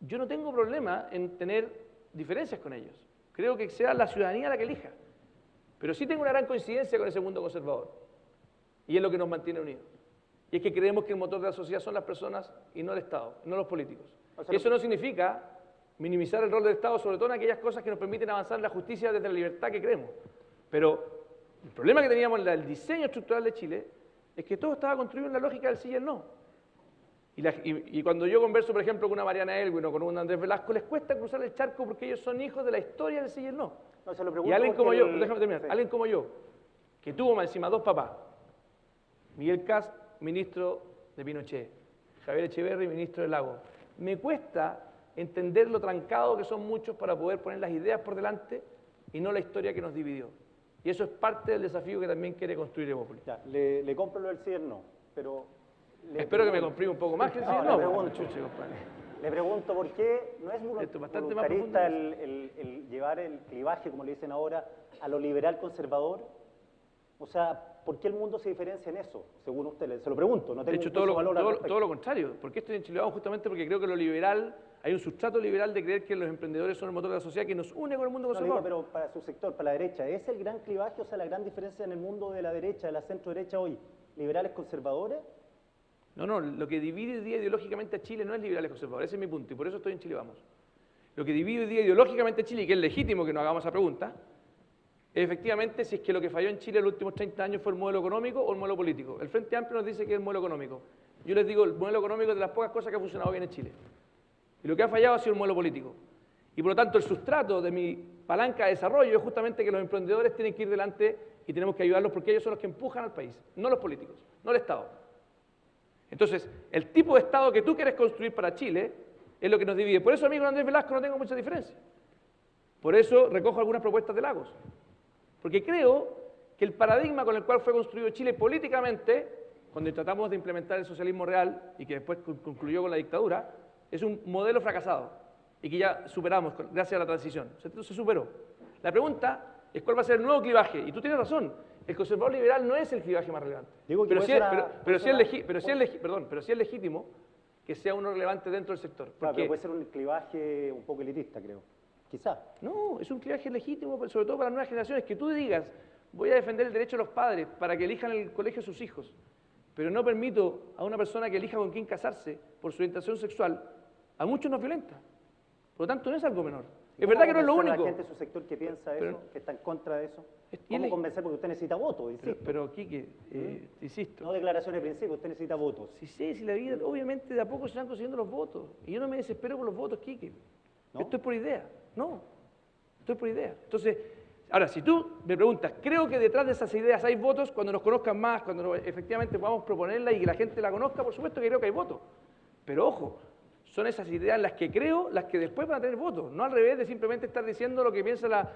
yo no tengo problema en tener diferencias con ellos. Creo que sea la ciudadanía la que elija. Pero sí tengo una gran coincidencia con ese mundo conservador. Y es lo que nos mantiene unidos. Y es que creemos que el motor de la sociedad son las personas y no el Estado, no los políticos. O sea, Eso no significa minimizar el rol del Estado, sobre todo en aquellas cosas que nos permiten avanzar en la justicia desde la libertad que creemos. Pero el problema que teníamos en el diseño estructural de Chile es que todo estaba construido en la lógica del sí y el no. Y, la- y- y cuando yo converso, por ejemplo, con una Mariana Elwin o con un Andrés Velasco, les cuesta cruzar el charco porque ellos son hijos de la historia del sí y el no. No, se lo Y alguien como yo, el- déjame terminar, sí. alguien como yo, que tuvo más encima dos papás, Miguel Cast, ministro de Pinochet, Javier Echeverri, ministro del Lago, me cuesta entender lo trancado que son muchos para poder poner las ideas por delante y no la historia que nos dividió. Y eso es parte del desafío que también quiere construir Evópolis. Le, le compro lo del sí y el no, pero... le Espero que me comprime un poco más que el No, sí, le no, pregunto. chuche. Le pregunto por qué no es voluntarista el, el- el llevar el clivaje, como le dicen ahora, a lo liberal conservador. O sea, ¿por qué el mundo se diferencia en eso? Según usted, se lo pregunto. No De tengo hecho, un todo lo, de todo- todo lo contrario. ¿Por qué estoy en Chile? Justamente porque creo que lo liberal, hay un sustrato liberal de creer que los emprendedores son el motor de la sociedad que nos une con el mundo No, le digo, conservador. pero para su sector, para la derecha, ¿es el gran clivaje, o sea, la gran diferencia en el mundo de la derecha, de la centro derecha hoy? ¿Liberales conservadores? No, no, lo que divide hoy día ideológicamente a Chile no es liberales conservadores, ese es mi punto, y por eso estoy en Chile Vamos. Lo que divide hoy día ideológicamente a Chile, y que es legítimo que nos hagamos esa pregunta, es efectivamente si es que lo que falló en Chile en los últimos 30 años fue el modelo económico o el modelo político. El Frente Amplio nos dice que es el modelo económico. Yo les digo, el modelo económico es de las pocas cosas que ha funcionado bien en Chile. Y lo que ha fallado ha sido el modelo político. Y por lo tanto, el sustrato de mi palanca de desarrollo es justamente que los emprendedores tienen que ir delante y tenemos que ayudarlos porque ellos son los que empujan al país, no los políticos, no el Estado. Entonces, el tipo de Estado que tú quieres construir para Chile es lo que nos divide. Por eso, amigo Andrés Velasco, no tengo mucha diferencia. Por eso recojo algunas propuestas de Lagos. Porque creo que el paradigma con el cual fue construido Chile políticamente, cuando tratamos de implementar el socialismo real y que después con- concluyó con la dictadura, es un modelo fracasado y que ya superamos gracias a la transición. Se, se superó. La pregunta es cuál va a ser el nuevo clivaje. Y tú tienes razón, el conservador liberal no es el clivaje más relevante. Digo que pero, ser es, a- pero, pero es legi- pero sí es legi- perdón, pero sí es legítimo que sea uno relevante dentro del sector. Claro, Porque pero puede ser un clivaje un poco elitista, creo. Quizá. no, es un clivaje legítimo, sobre todo para las nuevas generaciones, que tú digas, voy a defender el derecho de los padres para que elijan el colegio de sus hijos, pero no permito a una persona que elija con quién casarse por su orientación sexual, a muchos nos violenta. Por lo tanto, no es algo menor. Es ¿Cómo verdad que no es lo único. la gente de su sector que piensa Pero- eso, que está en contra de eso? Es- ¿Cómo él- convencer? Porque usted necesita votos, Pero, insisto. pero Quique, eh, te insisto, No declaraciones de principio, usted necesita votos. Si sé, si la vida, obviamente de a poco se van consiguiendo los votos. Y yo no me desespero por los votos, Quique. ¿No? Esto es por idea. No, esto es por idea. Entonces, ahora, si tú me preguntas, creo que detrás de esas ideas hay votos cuando nos conozcan más, cuando nos- efectivamente podamos proponerla y que la gente la conozca, por supuesto que creo que hay votos. Pero ojo, son esas ideas en las que creo las que después van a tener votos. No al revés de simplemente estar diciendo lo que piensa la,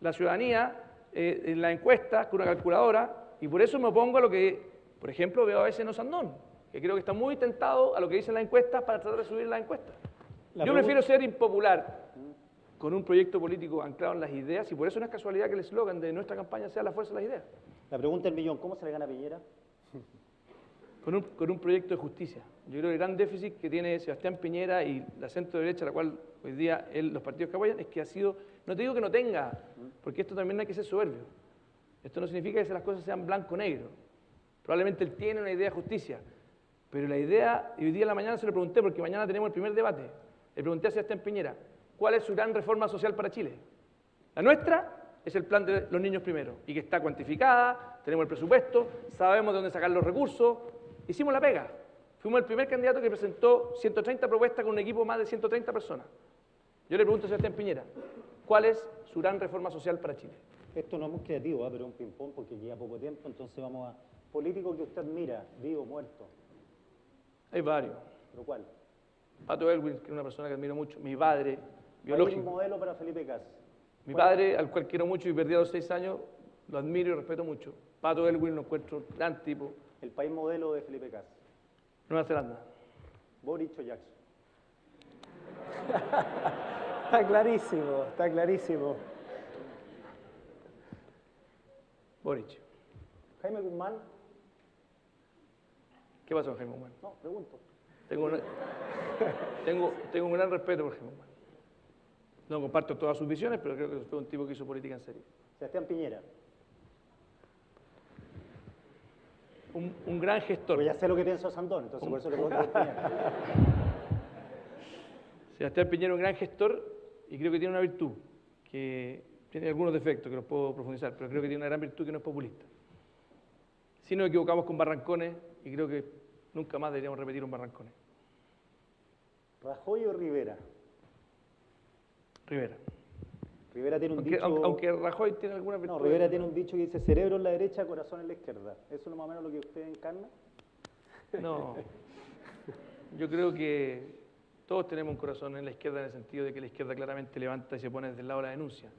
la ciudadanía eh, en la encuesta con una calculadora. Y por eso me opongo a lo que, por ejemplo, veo a veces en Osandón, que creo que está muy tentado a lo que dicen las encuestas para tratar de subir las encuestas. La Yo prefiero ser impopular con un proyecto político anclado en las ideas y por eso no es casualidad que el eslogan de nuestra campaña sea la fuerza de las ideas. La pregunta del millón, ¿cómo se le gana a Piñera? con un, con un proyecto de justicia. Yo creo que el gran déficit que tiene Sebastián Piñera y la centro derecha, la cual hoy día él- los partidos que apoyan, es que ha sido, no te digo que no tenga, porque esto también hay que ser soberbio. Esto no significa que las cosas sean blanco-negro. Probablemente él tiene una idea de justicia, pero la idea, y hoy día en la mañana se lo pregunté, porque mañana tenemos el primer debate, le pregunté a Sebastián Piñera, ¿cuál es su gran reforma social para Chile? La nuestra es el plan de los niños primero, y que está cuantificada, tenemos el presupuesto, sabemos de dónde sacar los recursos, hicimos la pega. Fuimos el primer candidato que presentó 130 propuestas con un equipo de más de 130 personas. Yo le pregunto a Sebastián Piñera, ¿cuál es su gran reforma social para Chile? Esto no es muy creativo, ¿ah? pero un ping-pong porque queda poco tiempo, entonces vamos a... Político que usted mira, vivo, muerto, Hay varios. ¿pero cuál? Pato Elwin, que es una persona que admiro mucho, mi padre, Hay un biológico. modelo para Felipe Cas. Mi padre, al cual quiero mucho y perdí a los seis años, lo admiro y respeto mucho. Pato Elwin lo encuentro gran tipo. El país modelo de Felipe Cas. Nueva Zelanda. Boric o Jackson. Está clarísimo, está clarísimo. Boric. Jaime Guzmán. ¿Qué pasó con Jaime Guzmán? No, pregunto. Tengo, una- tengo, tengo un gran respeto por Jaime Guzmán. No comparto todas sus visiones, pero creo que fue un tipo que hizo política en serio. Sebastián Piñera. Un, un gran gestor. Pues ya sé lo que pienso Sandón, entonces por eso le pregunto Piñera. Sebastián Piñera es un gran gestor y creo que tiene una virtud, que tiene algunos defectos que los puedo profundizar, pero creo que tiene una gran virtud que no es populista. Si nos equivocamos con Barrancones y creo que nunca más deberíamos repetir un Barrancones. ¿Rajoy o Rivera? Rivera. Rivera tiene un Aunque, dicho... aunque- Rajoy tiene alguna. No, Rivera tiene un dicho que dice cerebro en la derecha, corazón en la izquierda. ¿Eso es más o menos lo que usted encarna? No. Yo creo que todos tenemos un corazón en la izquierda en el sentido de que la izquierda claramente levanta y se pone desde el lado de la denuncia.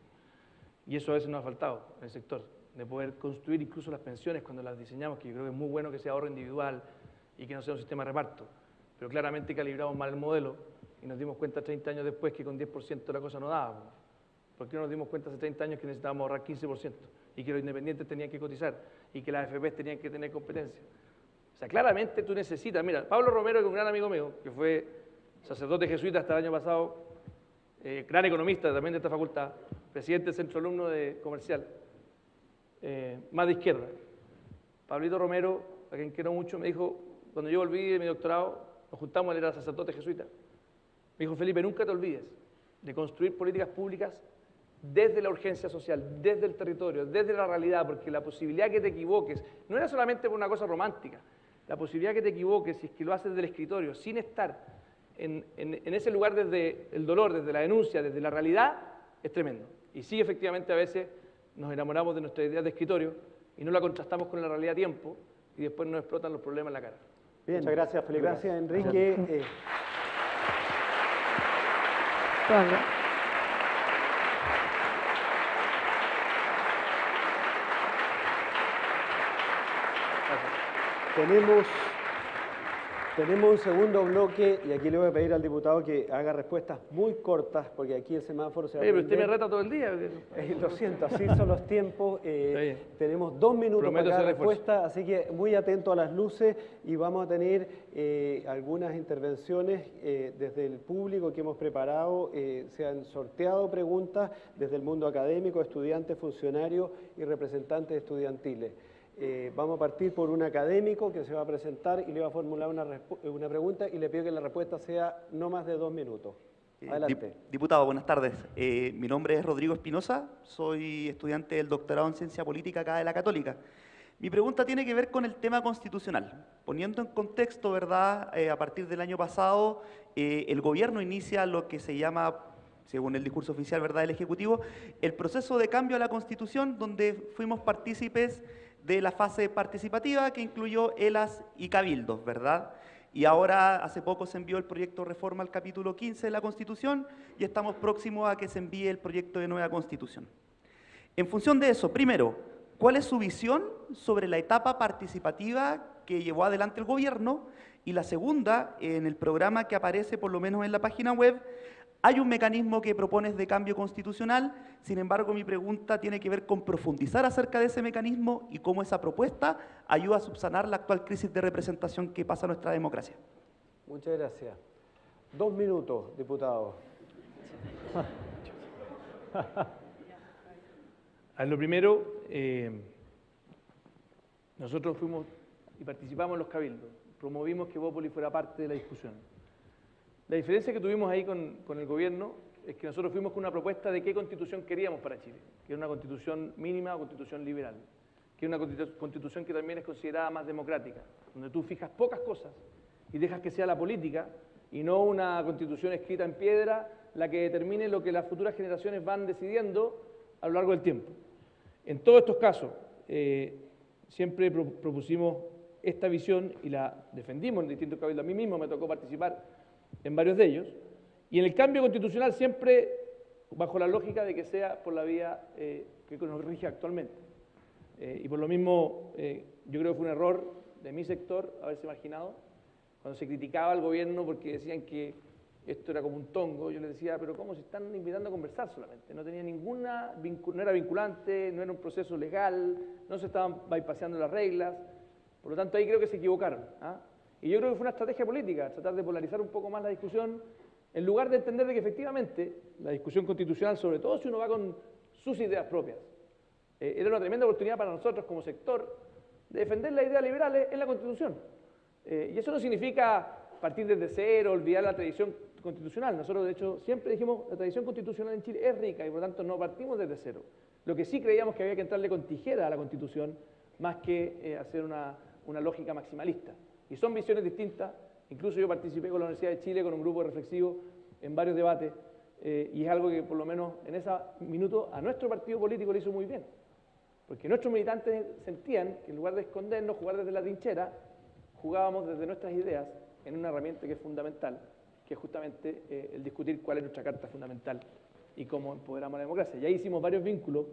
Y eso a veces nos ha faltado en el sector, de poder construir incluso las pensiones cuando las diseñamos, que yo creo que es muy bueno que sea ahorro individual y que no sea un sistema de reparto. Pero claramente calibramos mal el modelo y nos dimos cuenta 30 años después que con 10% la cosa no daba. ¿Por qué no nos dimos cuenta hace 30 años que necesitábamos ahorrar 15% y que los independientes tenían que cotizar y que las AFPs tenían que tener competencia? O sea, claramente tú necesitas, mira, Pablo Romero, que es un gran amigo mío, que fue sacerdote jesuita hasta el año pasado, eh, gran economista también de esta facultad, presidente del centro alumno de comercial, eh, más de izquierda. Pablito Romero, a quien quiero mucho, me dijo, cuando yo volví de mi doctorado, nos juntamos, él era sacerdote jesuita, me dijo, Felipe, nunca te olvides de construir políticas públicas desde la urgencia social, desde el territorio, desde la realidad, porque la posibilidad que te equivoques no era solamente por una cosa romántica, la posibilidad que te equivoques si es que lo haces del escritorio, sin estar en, en- en ese lugar desde el dolor, desde la denuncia, desde la realidad, es tremendo. Y sí, efectivamente, a veces nos enamoramos de nuestra idea de escritorio y no la contrastamos con la realidad a tiempo y después nos explotan los problemas en la cara. Bien. Muchas gracias, Felipe. Gracias, Enrique. Eh, Tenemos, tenemos un segundo bloque y aquí le voy a pedir al diputado que haga respuestas muy cortas porque aquí el semáforo se va Oye, a pero usted me reta todo el día. Eh, lo siento, así son los tiempos. eh, tenemos dos minutos Prometo para cada respuesta, así que muy atento a las luces y vamos a tener eh, algunas intervenciones desde el público que hemos preparado. se han sorteado preguntas desde el mundo académico, estudiantes, funcionarios y representantes estudiantiles. Eh, vamos a partir por un académico que se va a presentar y le va a formular una, respu- una pregunta y le pido que la respuesta sea no más de dos minutos. Eh, Adelante. dip- Diputado, buenas tardes. Eh, mi nombre es Rodrigo Espinosa, soy estudiante del doctorado en Ciencia Política acá de la Católica. Mi pregunta tiene que ver con el tema constitucional. Poniendo en contexto, ¿verdad? Eh, a partir del año pasado, eh, el gobierno inicia lo que se llama, según el discurso oficial, ¿verdad?, del Ejecutivo, el proceso de cambio a la Constitución, donde fuimos partícipes de la fase participativa que incluyó ELAS y cabildos, ¿verdad? Y ahora, hace poco se envió el proyecto de reforma al capítulo 15 de la Constitución y estamos próximos a que se envíe el proyecto de nueva Constitución. En función de eso, primero, ¿cuál es su visión sobre la etapa participativa que llevó adelante el gobierno? Y la segunda, en el programa que aparece por lo menos en la página web, hay un mecanismo que propones de cambio constitucional, sin embargo mi pregunta tiene que ver con profundizar acerca de ese mecanismo y cómo esa propuesta ayuda a subsanar la actual crisis de representación que pasa nuestra democracia. Muchas gracias. Dos minutos, diputado. A lo primero, eh, nosotros fuimos y participamos en los cabildos, promovimos que Bópoli fuera parte de la discusión. La diferencia que tuvimos ahí con, con el gobierno es que nosotros fuimos con una propuesta de qué constitución queríamos para Chile, que era una constitución mínima o constitución liberal, que era una constitu- constitución que también es considerada más democrática, donde tú fijas pocas cosas y dejas que sea la política y no una constitución escrita en piedra la que determine lo que las futuras generaciones van decidiendo a lo largo del tiempo. En todos estos casos, eh, siempre pro- propusimos esta visión y la defendimos en distintos cabildos. A mí mismo me tocó participar en varios de ellos. Y en el cambio constitucional siempre bajo la lógica de que sea por la vía eh, que nos rige actualmente. Eh, y por lo mismo, eh, yo creo que fue un error de mi sector haberse imaginado cuando se criticaba al gobierno porque decían que esto era como un tongo, yo les decía, pero ¿cómo se están invitando a conversar solamente? No tenía ninguna, no era vinculante, no era un proceso legal, no se estaban bypassando las reglas, por lo tanto ahí creo que se equivocaron. ¿ah? Y yo creo que fue una estrategia política, tratar de polarizar un poco más la discusión, en lugar de entender de que efectivamente la discusión constitucional, sobre todo si uno va con sus ideas propias, eh, era una tremenda oportunidad para nosotros como sector de defender las ideas liberales en la Constitución. Eh, y eso no significa partir desde cero, olvidar la tradición constitucional. Nosotros, de hecho, siempre dijimos la tradición constitucional en Chile es rica y por lo tanto no partimos desde cero. Lo que sí creíamos que había que entrarle con tijera a la Constitución más que eh, hacer una, lógica maximalista. Y son visiones distintas. Incluso yo participé con la Universidad de Chile con un grupo reflexivo en varios debates eh, y es algo que por lo menos en ese minuto a nuestro partido político le hizo muy bien. Porque nuestros militantes sentían que en lugar de escondernos, jugar desde la trinchera, jugábamos desde nuestras ideas en una herramienta que es fundamental, que es justamente eh, el discutir cuál es nuestra carta fundamental y cómo empoderamos la democracia. Ya hicimos varios vínculos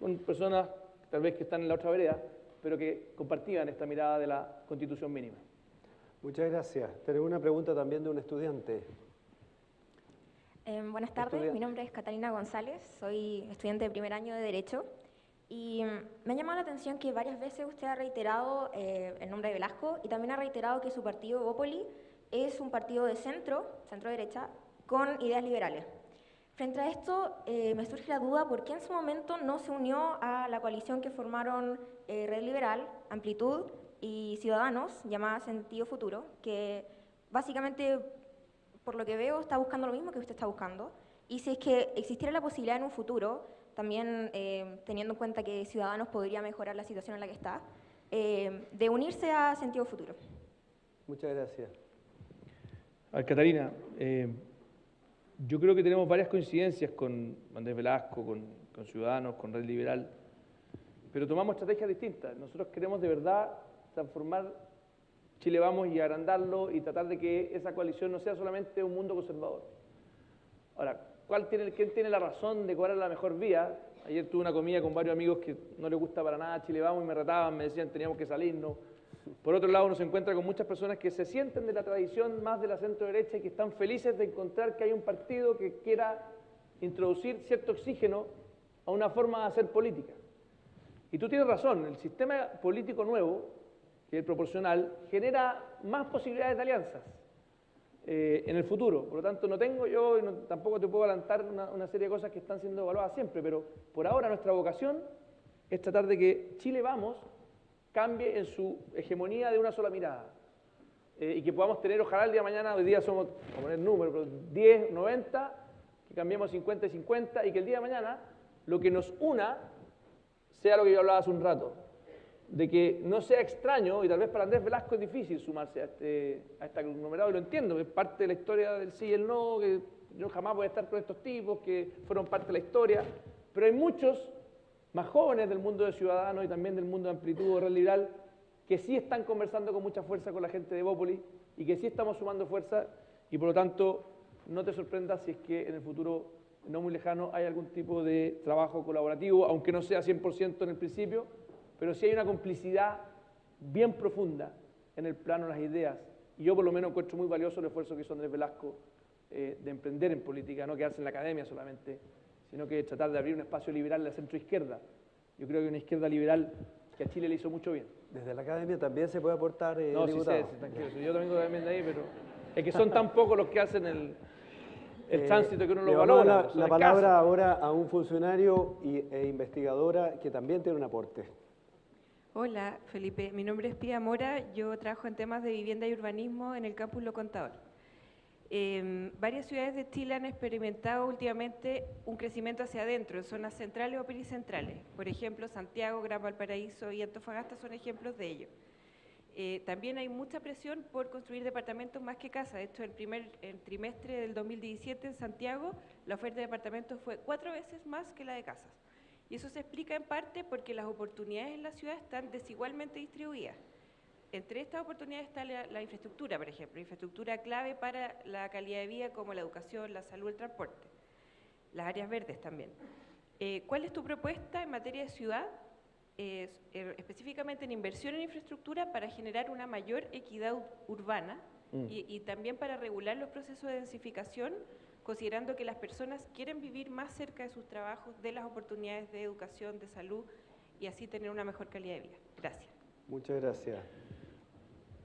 con personas tal vez que están en la otra vereda, pero que compartían esta mirada de la constitución mínima. Muchas gracias. Tenemos una pregunta también de un estudiante. Eh, buenas tardes, mi nombre es Catalina González, soy estudiante de primer año de Derecho y me ha llamado la atención que varias veces usted ha reiterado eh, el nombre de Velasco y también ha reiterado que su partido, Bópoli, es un partido de centro, centro-derecha, con ideas liberales. Frente a esto, eh, me surge la duda por qué en su momento no se unió a la coalición que formaron eh, Red Liberal, Amplitud y Ciudadanos, llamada Sentido Futuro, que básicamente, por lo que veo, está buscando lo mismo que usted está buscando. Y si es que existiera la posibilidad en un futuro también eh, teniendo en cuenta que Ciudadanos podría mejorar la situación en la que está, eh, de unirse a Sentido Futuro. Muchas gracias. A Catalina, eh, yo creo que tenemos varias coincidencias con Andrés Velasco, con, con Ciudadanos, con Red Liberal, pero tomamos estrategias distintas. Nosotros queremos de verdad transformar Chile Vamos y agrandarlo y tratar de que esa coalición no sea solamente un mundo conservador. Ahora, ¿Cuál tiene, ¿Quién tiene la razón de cuál es la mejor vía? Ayer tuve una comida con varios amigos que no les gusta para nada Chile Vamos y me retaban, me decían teníamos que salirnos. Por otro lado, uno se encuentra con muchas personas que se sienten de la tradición más de la centro derecha y que están felices de encontrar que hay un partido que quiera introducir cierto oxígeno a una forma de hacer política. Y tú tienes razón, el sistema político nuevo, que es el proporcional, genera más posibilidades de alianzas. Eh, en el futuro. Por lo tanto, no tengo yo, y tampoco te puedo adelantar una, serie de cosas que están siendo evaluadas siempre, pero por ahora nuestra vocación es tratar de que Chile Vamos cambie en su hegemonía de una sola mirada. Eh, y que podamos tener, ojalá el día de mañana, hoy día somos, a poner números, pero 10, 90, que cambiemos 50 y 50, y que el día de mañana lo que nos una sea lo que yo hablaba hace un rato, de que no sea extraño, y tal vez para Andrés Velasco es difícil sumarse a este, a este conglomerado, y lo entiendo, es parte de la historia del sí y el no, que yo jamás voy a estar con estos tipos, que fueron parte de la historia, pero hay muchos más jóvenes del mundo de Ciudadanos y también del mundo de Amplitud o Liberal que sí están conversando con mucha fuerza con la gente de Bópoli y que sí estamos sumando fuerza y por lo tanto no te sorprendas si es que en el futuro no muy lejano hay algún tipo de trabajo colaborativo, aunque no sea 100% en el principio, pero sí hay una complicidad bien profunda en el plano de las ideas. Y yo por lo menos encuentro muy valioso el esfuerzo que hizo Andrés Velasco eh, de emprender en política, no quedarse en la academia solamente, sino que tratar de abrir un espacio liberal en la centroizquierda. Yo creo que una izquierda liberal que a Chile le hizo mucho bien. Desde la academia también se puede aportar, eh, No, sí sé, tranquilo. Yo también también de ahí, pero es que son tan pocos los que hacen el, el eh, tránsito que uno lo valora. La, la palabra ahora a un funcionario y, e investigadora que también tiene un aporte. Hola, Felipe. Mi nombre es Pía Mora. Yo trabajo en temas de vivienda y urbanismo en el campus Lo Contador. Em, varias ciudades de Chile han experimentado últimamente un crecimiento hacia adentro, en zonas centrales o pericentrales. Por ejemplo, Santiago, Gran Valparaíso y Antofagasta son ejemplos de ello. Eh, también hay mucha presión por construir departamentos más que casas. De hecho, el primer trimestre del 2017 en Santiago, la oferta de departamentos fue cuatro veces más que la de casas. Y eso se explica en parte porque las oportunidades en la ciudad están desigualmente distribuidas. Entre estas oportunidades está la, infraestructura, por ejemplo, infraestructura clave para la calidad de vida como la educación, la salud, el transporte. Las áreas verdes también. Eh, ¿Cuál es tu propuesta en materia de ciudad, er, específicamente en inversión en infraestructura para generar una mayor equidad urbana Mm. Y, también para regular los procesos de densificación, considerando que las personas quieren vivir más cerca de sus trabajos, de las oportunidades de educación, de salud y así tener una mejor calidad de vida. Gracias. Muchas gracias.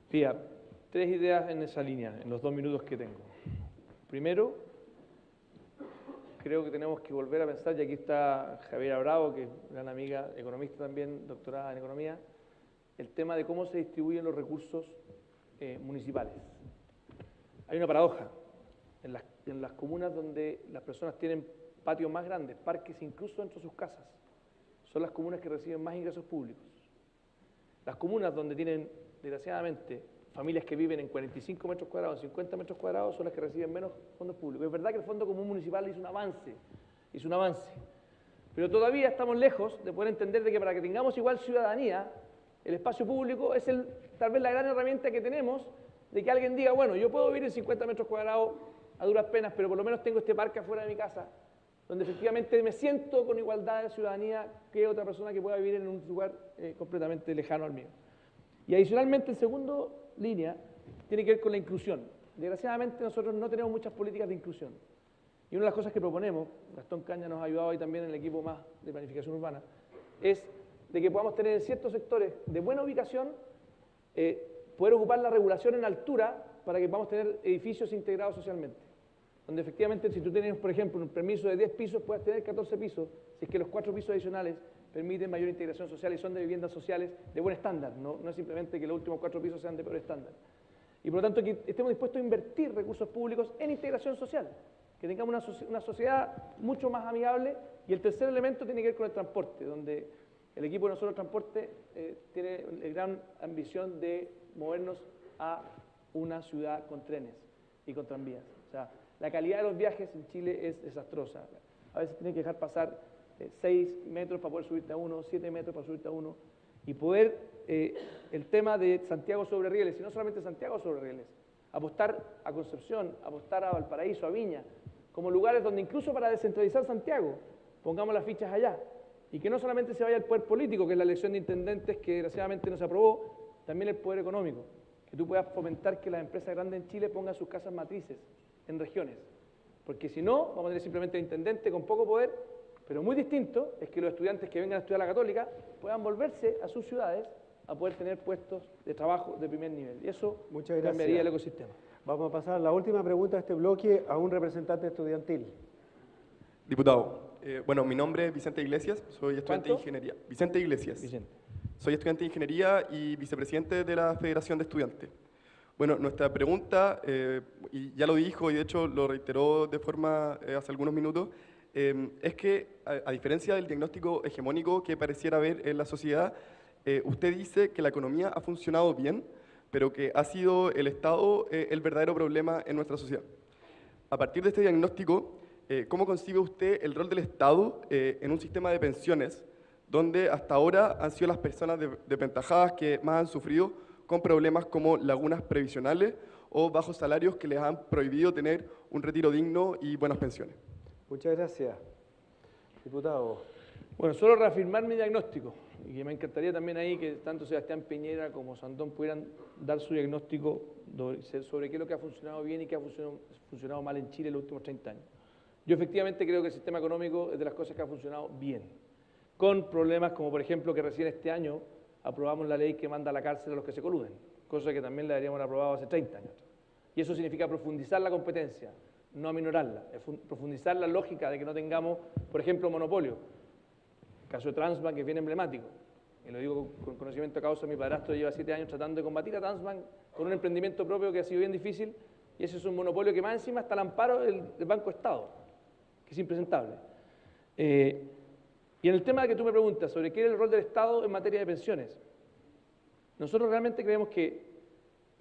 Fía, tres ideas en esa línea, en los dos minutos que tengo. Primero, creo que tenemos que volver a pensar, y aquí está Javier Bravo, que es gran amiga, economista también, doctorada en economía, el tema de cómo se distribuyen los recursos eh, municipales. Hay una paradoja. En las, en las comunas donde las personas tienen patios más grandes, parques incluso dentro de sus casas, son las comunas que reciben más ingresos públicos. Las comunas donde tienen, desgraciadamente, familias que viven en 45 metros cuadrados, 50 metros cuadrados, son las que reciben menos fondos públicos. Es verdad que el Fondo Común Municipal hizo un avance, hizo un avance, pero todavía estamos lejos de poder entender de que para que tengamos igual ciudadanía, el espacio público es tal vez la gran herramienta que tenemos de que alguien diga, bueno, yo puedo vivir en 50 metros cuadrados a duras penas, pero por lo menos tengo este parque afuera de mi casa, donde efectivamente me siento con igualdad de ciudadanía que otra persona que pueda vivir en un lugar eh, completamente lejano al mío. Y adicionalmente, el segundo línea tiene que ver con la inclusión. Desgraciadamente nosotros no tenemos muchas políticas de inclusión. Y una de las cosas que proponemos, Gastón Caña nos ha ayudado ahí también en el equipo más de planificación urbana, es de que podamos tener en ciertos sectores de buena ubicación, eh, poder ocupar la regulación en altura para que podamos tener edificios integrados socialmente donde efectivamente si tú tienes, por ejemplo, un permiso de 10 pisos, puedes tener 14 pisos, si es que los cuatro pisos adicionales permiten mayor integración social y son de viviendas sociales de buen estándar, no, no es simplemente que los últimos cuatro pisos sean de peor estándar. Y por lo tanto que estemos dispuestos a invertir recursos públicos en integración social, que tengamos una, una sociedad mucho más amigable y el tercer elemento tiene que ver con el transporte, donde el equipo de nosotros transporte eh, tiene la gran ambición de movernos a una ciudad con trenes y con tranvías. O sea, la calidad de los viajes en Chile es desastrosa. A veces tienes que dejar pasar 6 eh, metros para poder subirte a uno, 7 metros para subirte a uno. Y poder, eh, el tema de Santiago sobre rieles, y no solamente Santiago sobre rieles, apostar a Concepción, apostar a Valparaíso, a Viña, como lugares donde incluso para descentralizar Santiago, pongamos las fichas allá. Y que no solamente se vaya el poder político, que es la elección de intendentes que desgraciadamente no se aprobó, también el poder económico. Que tú puedas fomentar que las empresas grandes en Chile pongan sus casas matrices en regiones. Porque si no, vamos a tener simplemente intendente con poco poder, pero muy distinto es que los estudiantes que vengan a estudiar la católica puedan volverse a sus ciudades a poder tener puestos de trabajo de primer nivel. Y eso cambiaría el ecosistema. Vamos a pasar a la última pregunta de este bloque a un representante estudiantil. Diputado, eh, bueno, mi nombre es Vicente Iglesias, soy estudiante de ingeniería. Vicente Iglesias. Vicente. Soy estudiante de ingeniería y vicepresidente de la Federación de Estudiantes. Bueno, nuestra pregunta, eh, y ya lo dijo y de hecho lo reiteró de forma eh, hace algunos minutos, eh, es que a, diferencia del diagnóstico hegemónico que pareciera haber en la sociedad, usted dice que la economía ha funcionado bien, pero que ha sido el Estado el verdadero problema en nuestra sociedad. A partir de este diagnóstico, ¿cómo concibe usted el rol del Estado en un sistema de pensiones donde hasta ahora han sido las personas desventajadas que más han sufrido con problemas como lagunas previsionales o bajos salarios que les han prohibido tener un retiro digno y buenas pensiones. Muchas gracias. Diputado. Bueno, solo reafirmar mi diagnóstico y me encantaría también ahí que tanto Sebastián Piñera como Sandón pudieran dar su diagnóstico sobre qué es lo que ha funcionado bien y qué ha funcionado, funcionado mal en Chile en los últimos 30 años. Yo efectivamente creo que el sistema económico es de las cosas que ha funcionado bien, con problemas como por ejemplo que recién este año aprobamos la ley que manda a la cárcel a los que se coluden, cosa que también la deberíamos haber aprobado hace 30 años. Y eso significa profundizar la competencia, no aminorarla, profundizar la lógica de que no tengamos, por ejemplo, monopolio. El caso de Transbank es bien emblemático, y lo digo con conocimiento de causa, mi padrastro lleva siete años tratando de combatir a Transbank con un emprendimiento propio que ha sido bien difícil, y ese es un monopolio que más encima está al amparo del, Banco Estado, que es impresentable. Eh, y en el tema que tú me preguntas sobre qué es el rol del Estado en materia de pensiones, nosotros realmente creemos que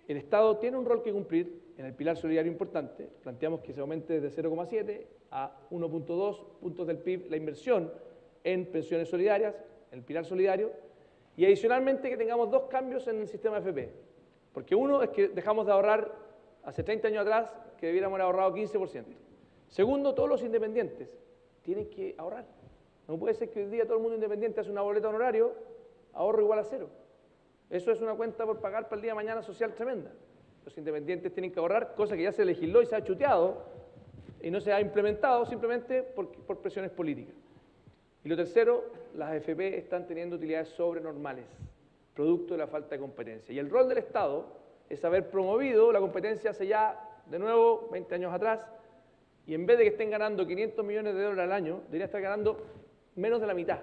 el Estado tiene un rol que cumplir en el pilar solidario importante. Planteamos que se aumente de 0,7 a 1.2 puntos del PIB la inversión en pensiones solidarias, en el pilar solidario, y adicionalmente que tengamos dos cambios en el sistema FP. Porque uno es que dejamos de ahorrar hace 30 años atrás que debiéramos haber ahorrado 15%. Segundo, todos los independientes tienen que ahorrar. No puede ser que hoy día todo el mundo independiente hace una boleta honorario, ahorro igual a cero. Eso es una cuenta por pagar para el día de mañana social tremenda. Los independientes tienen que ahorrar, cosa que ya se legisló y se ha chuteado y no se ha implementado simplemente por, presiones políticas. Y lo tercero, las AFP están teniendo utilidades sobrenormales, producto de la falta de competencia. Y el rol del Estado es haber promovido la competencia hace ya, de nuevo, 20 años atrás, y en vez de que estén ganando 500 millones de dólares al año, deberían estar ganando menos de la mitad.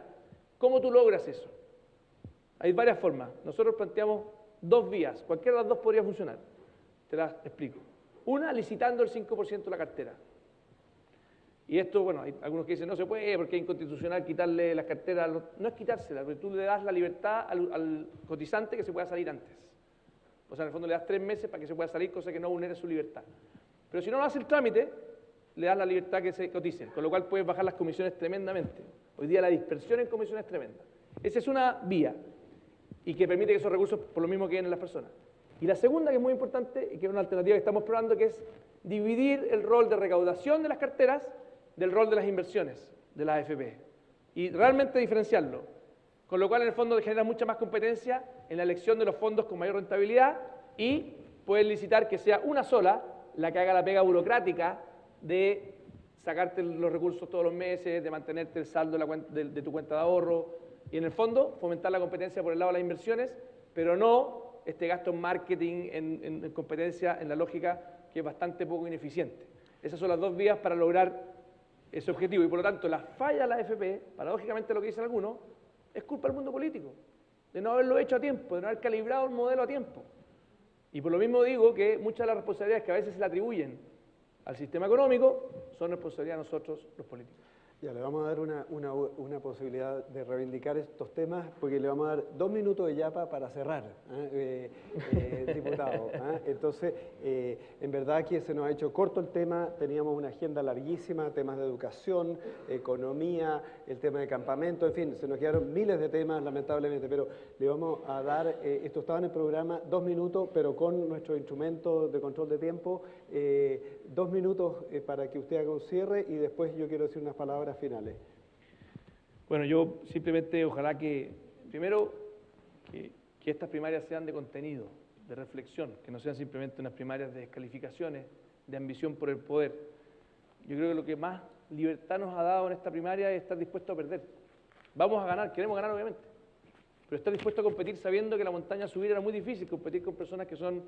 ¿Cómo tú logras eso? Hay varias formas. Nosotros planteamos dos vías, cualquiera de las dos podría funcionar. Te las explico. Una, licitando el 5% de la cartera. Y esto, bueno, hay algunos que dicen no se puede porque es inconstitucional quitarle las carteras. No es quitársela, porque tú le das la libertad al, cotizante que se pueda salir antes. O sea, en el fondo le das tres meses para que se pueda salir, cosa que no vulnere su libertad. Pero si no lo hace el trámite, le das la libertad que se coticen, con lo cual puedes bajar las comisiones tremendamente. Hoy día la dispersión en comisiones es tremenda. Esa es una vía y que permite que esos recursos por lo mismo queden en las personas. Y la segunda, que es muy importante y que es una alternativa que estamos probando, que es dividir el rol de recaudación de las carteras del rol de las inversiones de la AFP y realmente diferenciarlo. Con lo cual, en el fondo, genera mucha más competencia en la elección de los fondos con mayor rentabilidad y puedes licitar que sea una sola la que haga la pega burocrática de sacarte los recursos todos los meses, de mantenerte el saldo de, tu cuenta de ahorro y en el fondo fomentar la competencia por el lado de las inversiones, pero no este gasto en marketing, en, competencia, en la lógica que es bastante poco ineficiente. Esas son las dos vías para lograr ese objetivo y por lo tanto la falla de la AFP, paradójicamente lo que dicen algunos, es culpa del mundo político, de no haberlo hecho a tiempo, de no haber calibrado el modelo a tiempo. Y por lo mismo digo que muchas de las responsabilidades que a veces se le atribuyen al sistema económico, son responsabilidad de nosotros los políticos. Ya, le vamos a dar una, una, una, posibilidad de reivindicar estos temas porque le vamos a dar dos minutos de yapa para cerrar, ¿eh? Eh, eh, diputado. Entonces, en verdad que se nos ha hecho corto el tema, teníamos una agenda larguísima, temas de educación, economía, el tema de campamento, en fin, se nos quedaron miles de temas lamentablemente, pero le vamos a dar, esto estaba en el programa, dos minutos, pero con nuestro instrumento de control de tiempo, dos minutos para que usted haga un cierre y después yo quiero decir unas palabras finales. Bueno, yo simplemente ojalá que, primero, que, estas primarias sean de contenido, de reflexión, que no sean simplemente unas primarias de descalificaciones, de ambición por el poder. Yo creo que lo que más libertad nos ha dado en esta primaria es estar dispuesto a perder. Vamos a ganar, queremos ganar obviamente, pero estar dispuesto a competir sabiendo que la montaña subir era muy difícil, competir con personas que son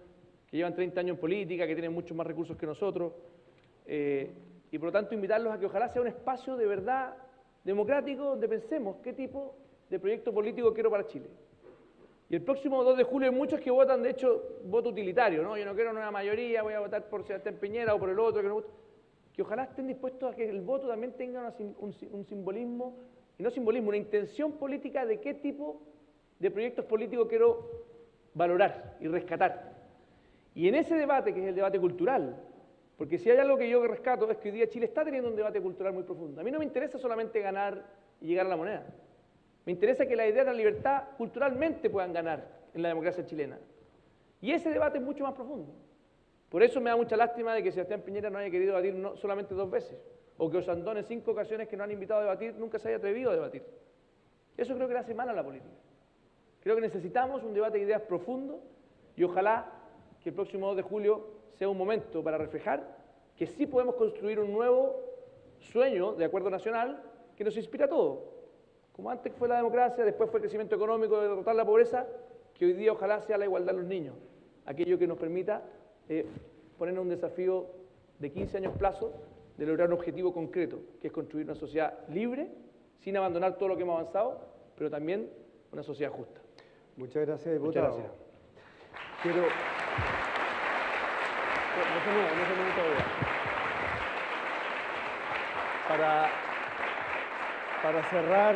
que llevan 30 años en política, que tienen muchos más recursos que nosotros. Eh, y por lo tanto invitarlos a que ojalá sea un espacio de verdad democrático donde pensemos qué tipo de proyecto político quiero para Chile. Y el próximo 2 de julio hay muchos que votan, de hecho, voto utilitario, ¿no? Yo no quiero una mayoría, voy a votar por Sebastián Piñera o por el otro, que, no que ojalá estén dispuestos a que el voto también tenga un, un simbolismo, y no simbolismo, una intención política de qué tipo de proyectos políticos quiero valorar y rescatar. Y en ese debate, que es el debate cultural, porque si hay algo que yo rescato es que hoy día Chile está teniendo un debate cultural muy profundo. A mí no me interesa solamente ganar y llegar a la moneda. Me interesa que la idea de la libertad culturalmente puedan ganar en la democracia chilena. Y ese debate es mucho más profundo. Por eso me da mucha lástima de que Sebastián Piñera no haya querido debatir solamente dos veces, o que Osandón en cinco ocasiones que no han invitado a debatir nunca se haya atrevido a debatir. Eso creo que le hace mal a la política. Creo que necesitamos un debate de ideas profundo y ojalá que el próximo 2 de julio sea un momento para reflejar que sí podemos construir un nuevo sueño de acuerdo nacional que nos inspira a todos. Como antes fue la democracia, después fue el crecimiento económico de derrotar la pobreza, que hoy día ojalá sea la igualdad de los niños. Aquello que nos permita eh, ponernos un desafío de 15 años plazo de lograr un objetivo concreto, que es construir una sociedad libre, sin abandonar todo lo que hemos avanzado, pero también una sociedad justa. Muchas gracias, diputado. Muchas gracias. Para, para cerrar,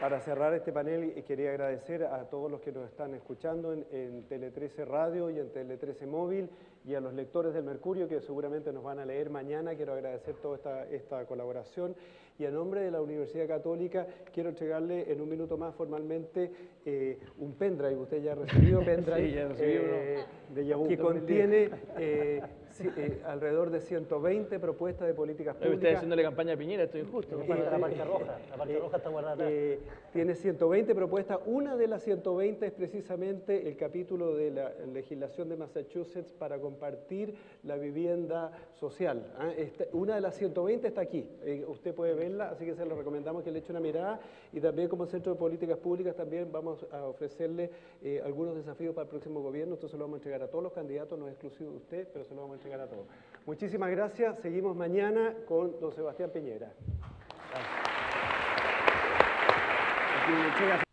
para cerrar este panel, quería agradecer a todos los que nos están escuchando en, en, Tele 13 Radio y en Tele 13 Móvil y a los lectores del Mercurio que seguramente nos van a leer mañana. Quiero agradecer toda esta, esta colaboración y a nombre de la Universidad Católica quiero entregarle en un minuto más formalmente eh, un pendrive, usted ya ha recibido pendrive, Sí, ya eh, De Yahoo. que contiene eh, eh, alrededor de 120 propuestas de políticas públicas. haciéndole campaña a Piñera, esto es injusto. Eh, La marca roja, la marca eh, roja está guardada eh, tiene 120 propuestas. Una de las 120 es precisamente el capítulo de la legislación de Massachusetts para compartir la vivienda social. ¿ah? Esta- una de las 120 está aquí. Eh, usted puede verla, así que se lo recomendamos que le eche una mirada. Y también como Centro de Políticas Públicas también vamos a ofrecerle eh, algunos desafíos para el próximo gobierno. Esto se lo vamos a entregar a todos los candidatos, no es exclusivo de usted, pero se lo vamos a entregar a todos. Muchísimas gracias. Seguimos mañana con don Sebastián Piñera. Entrega-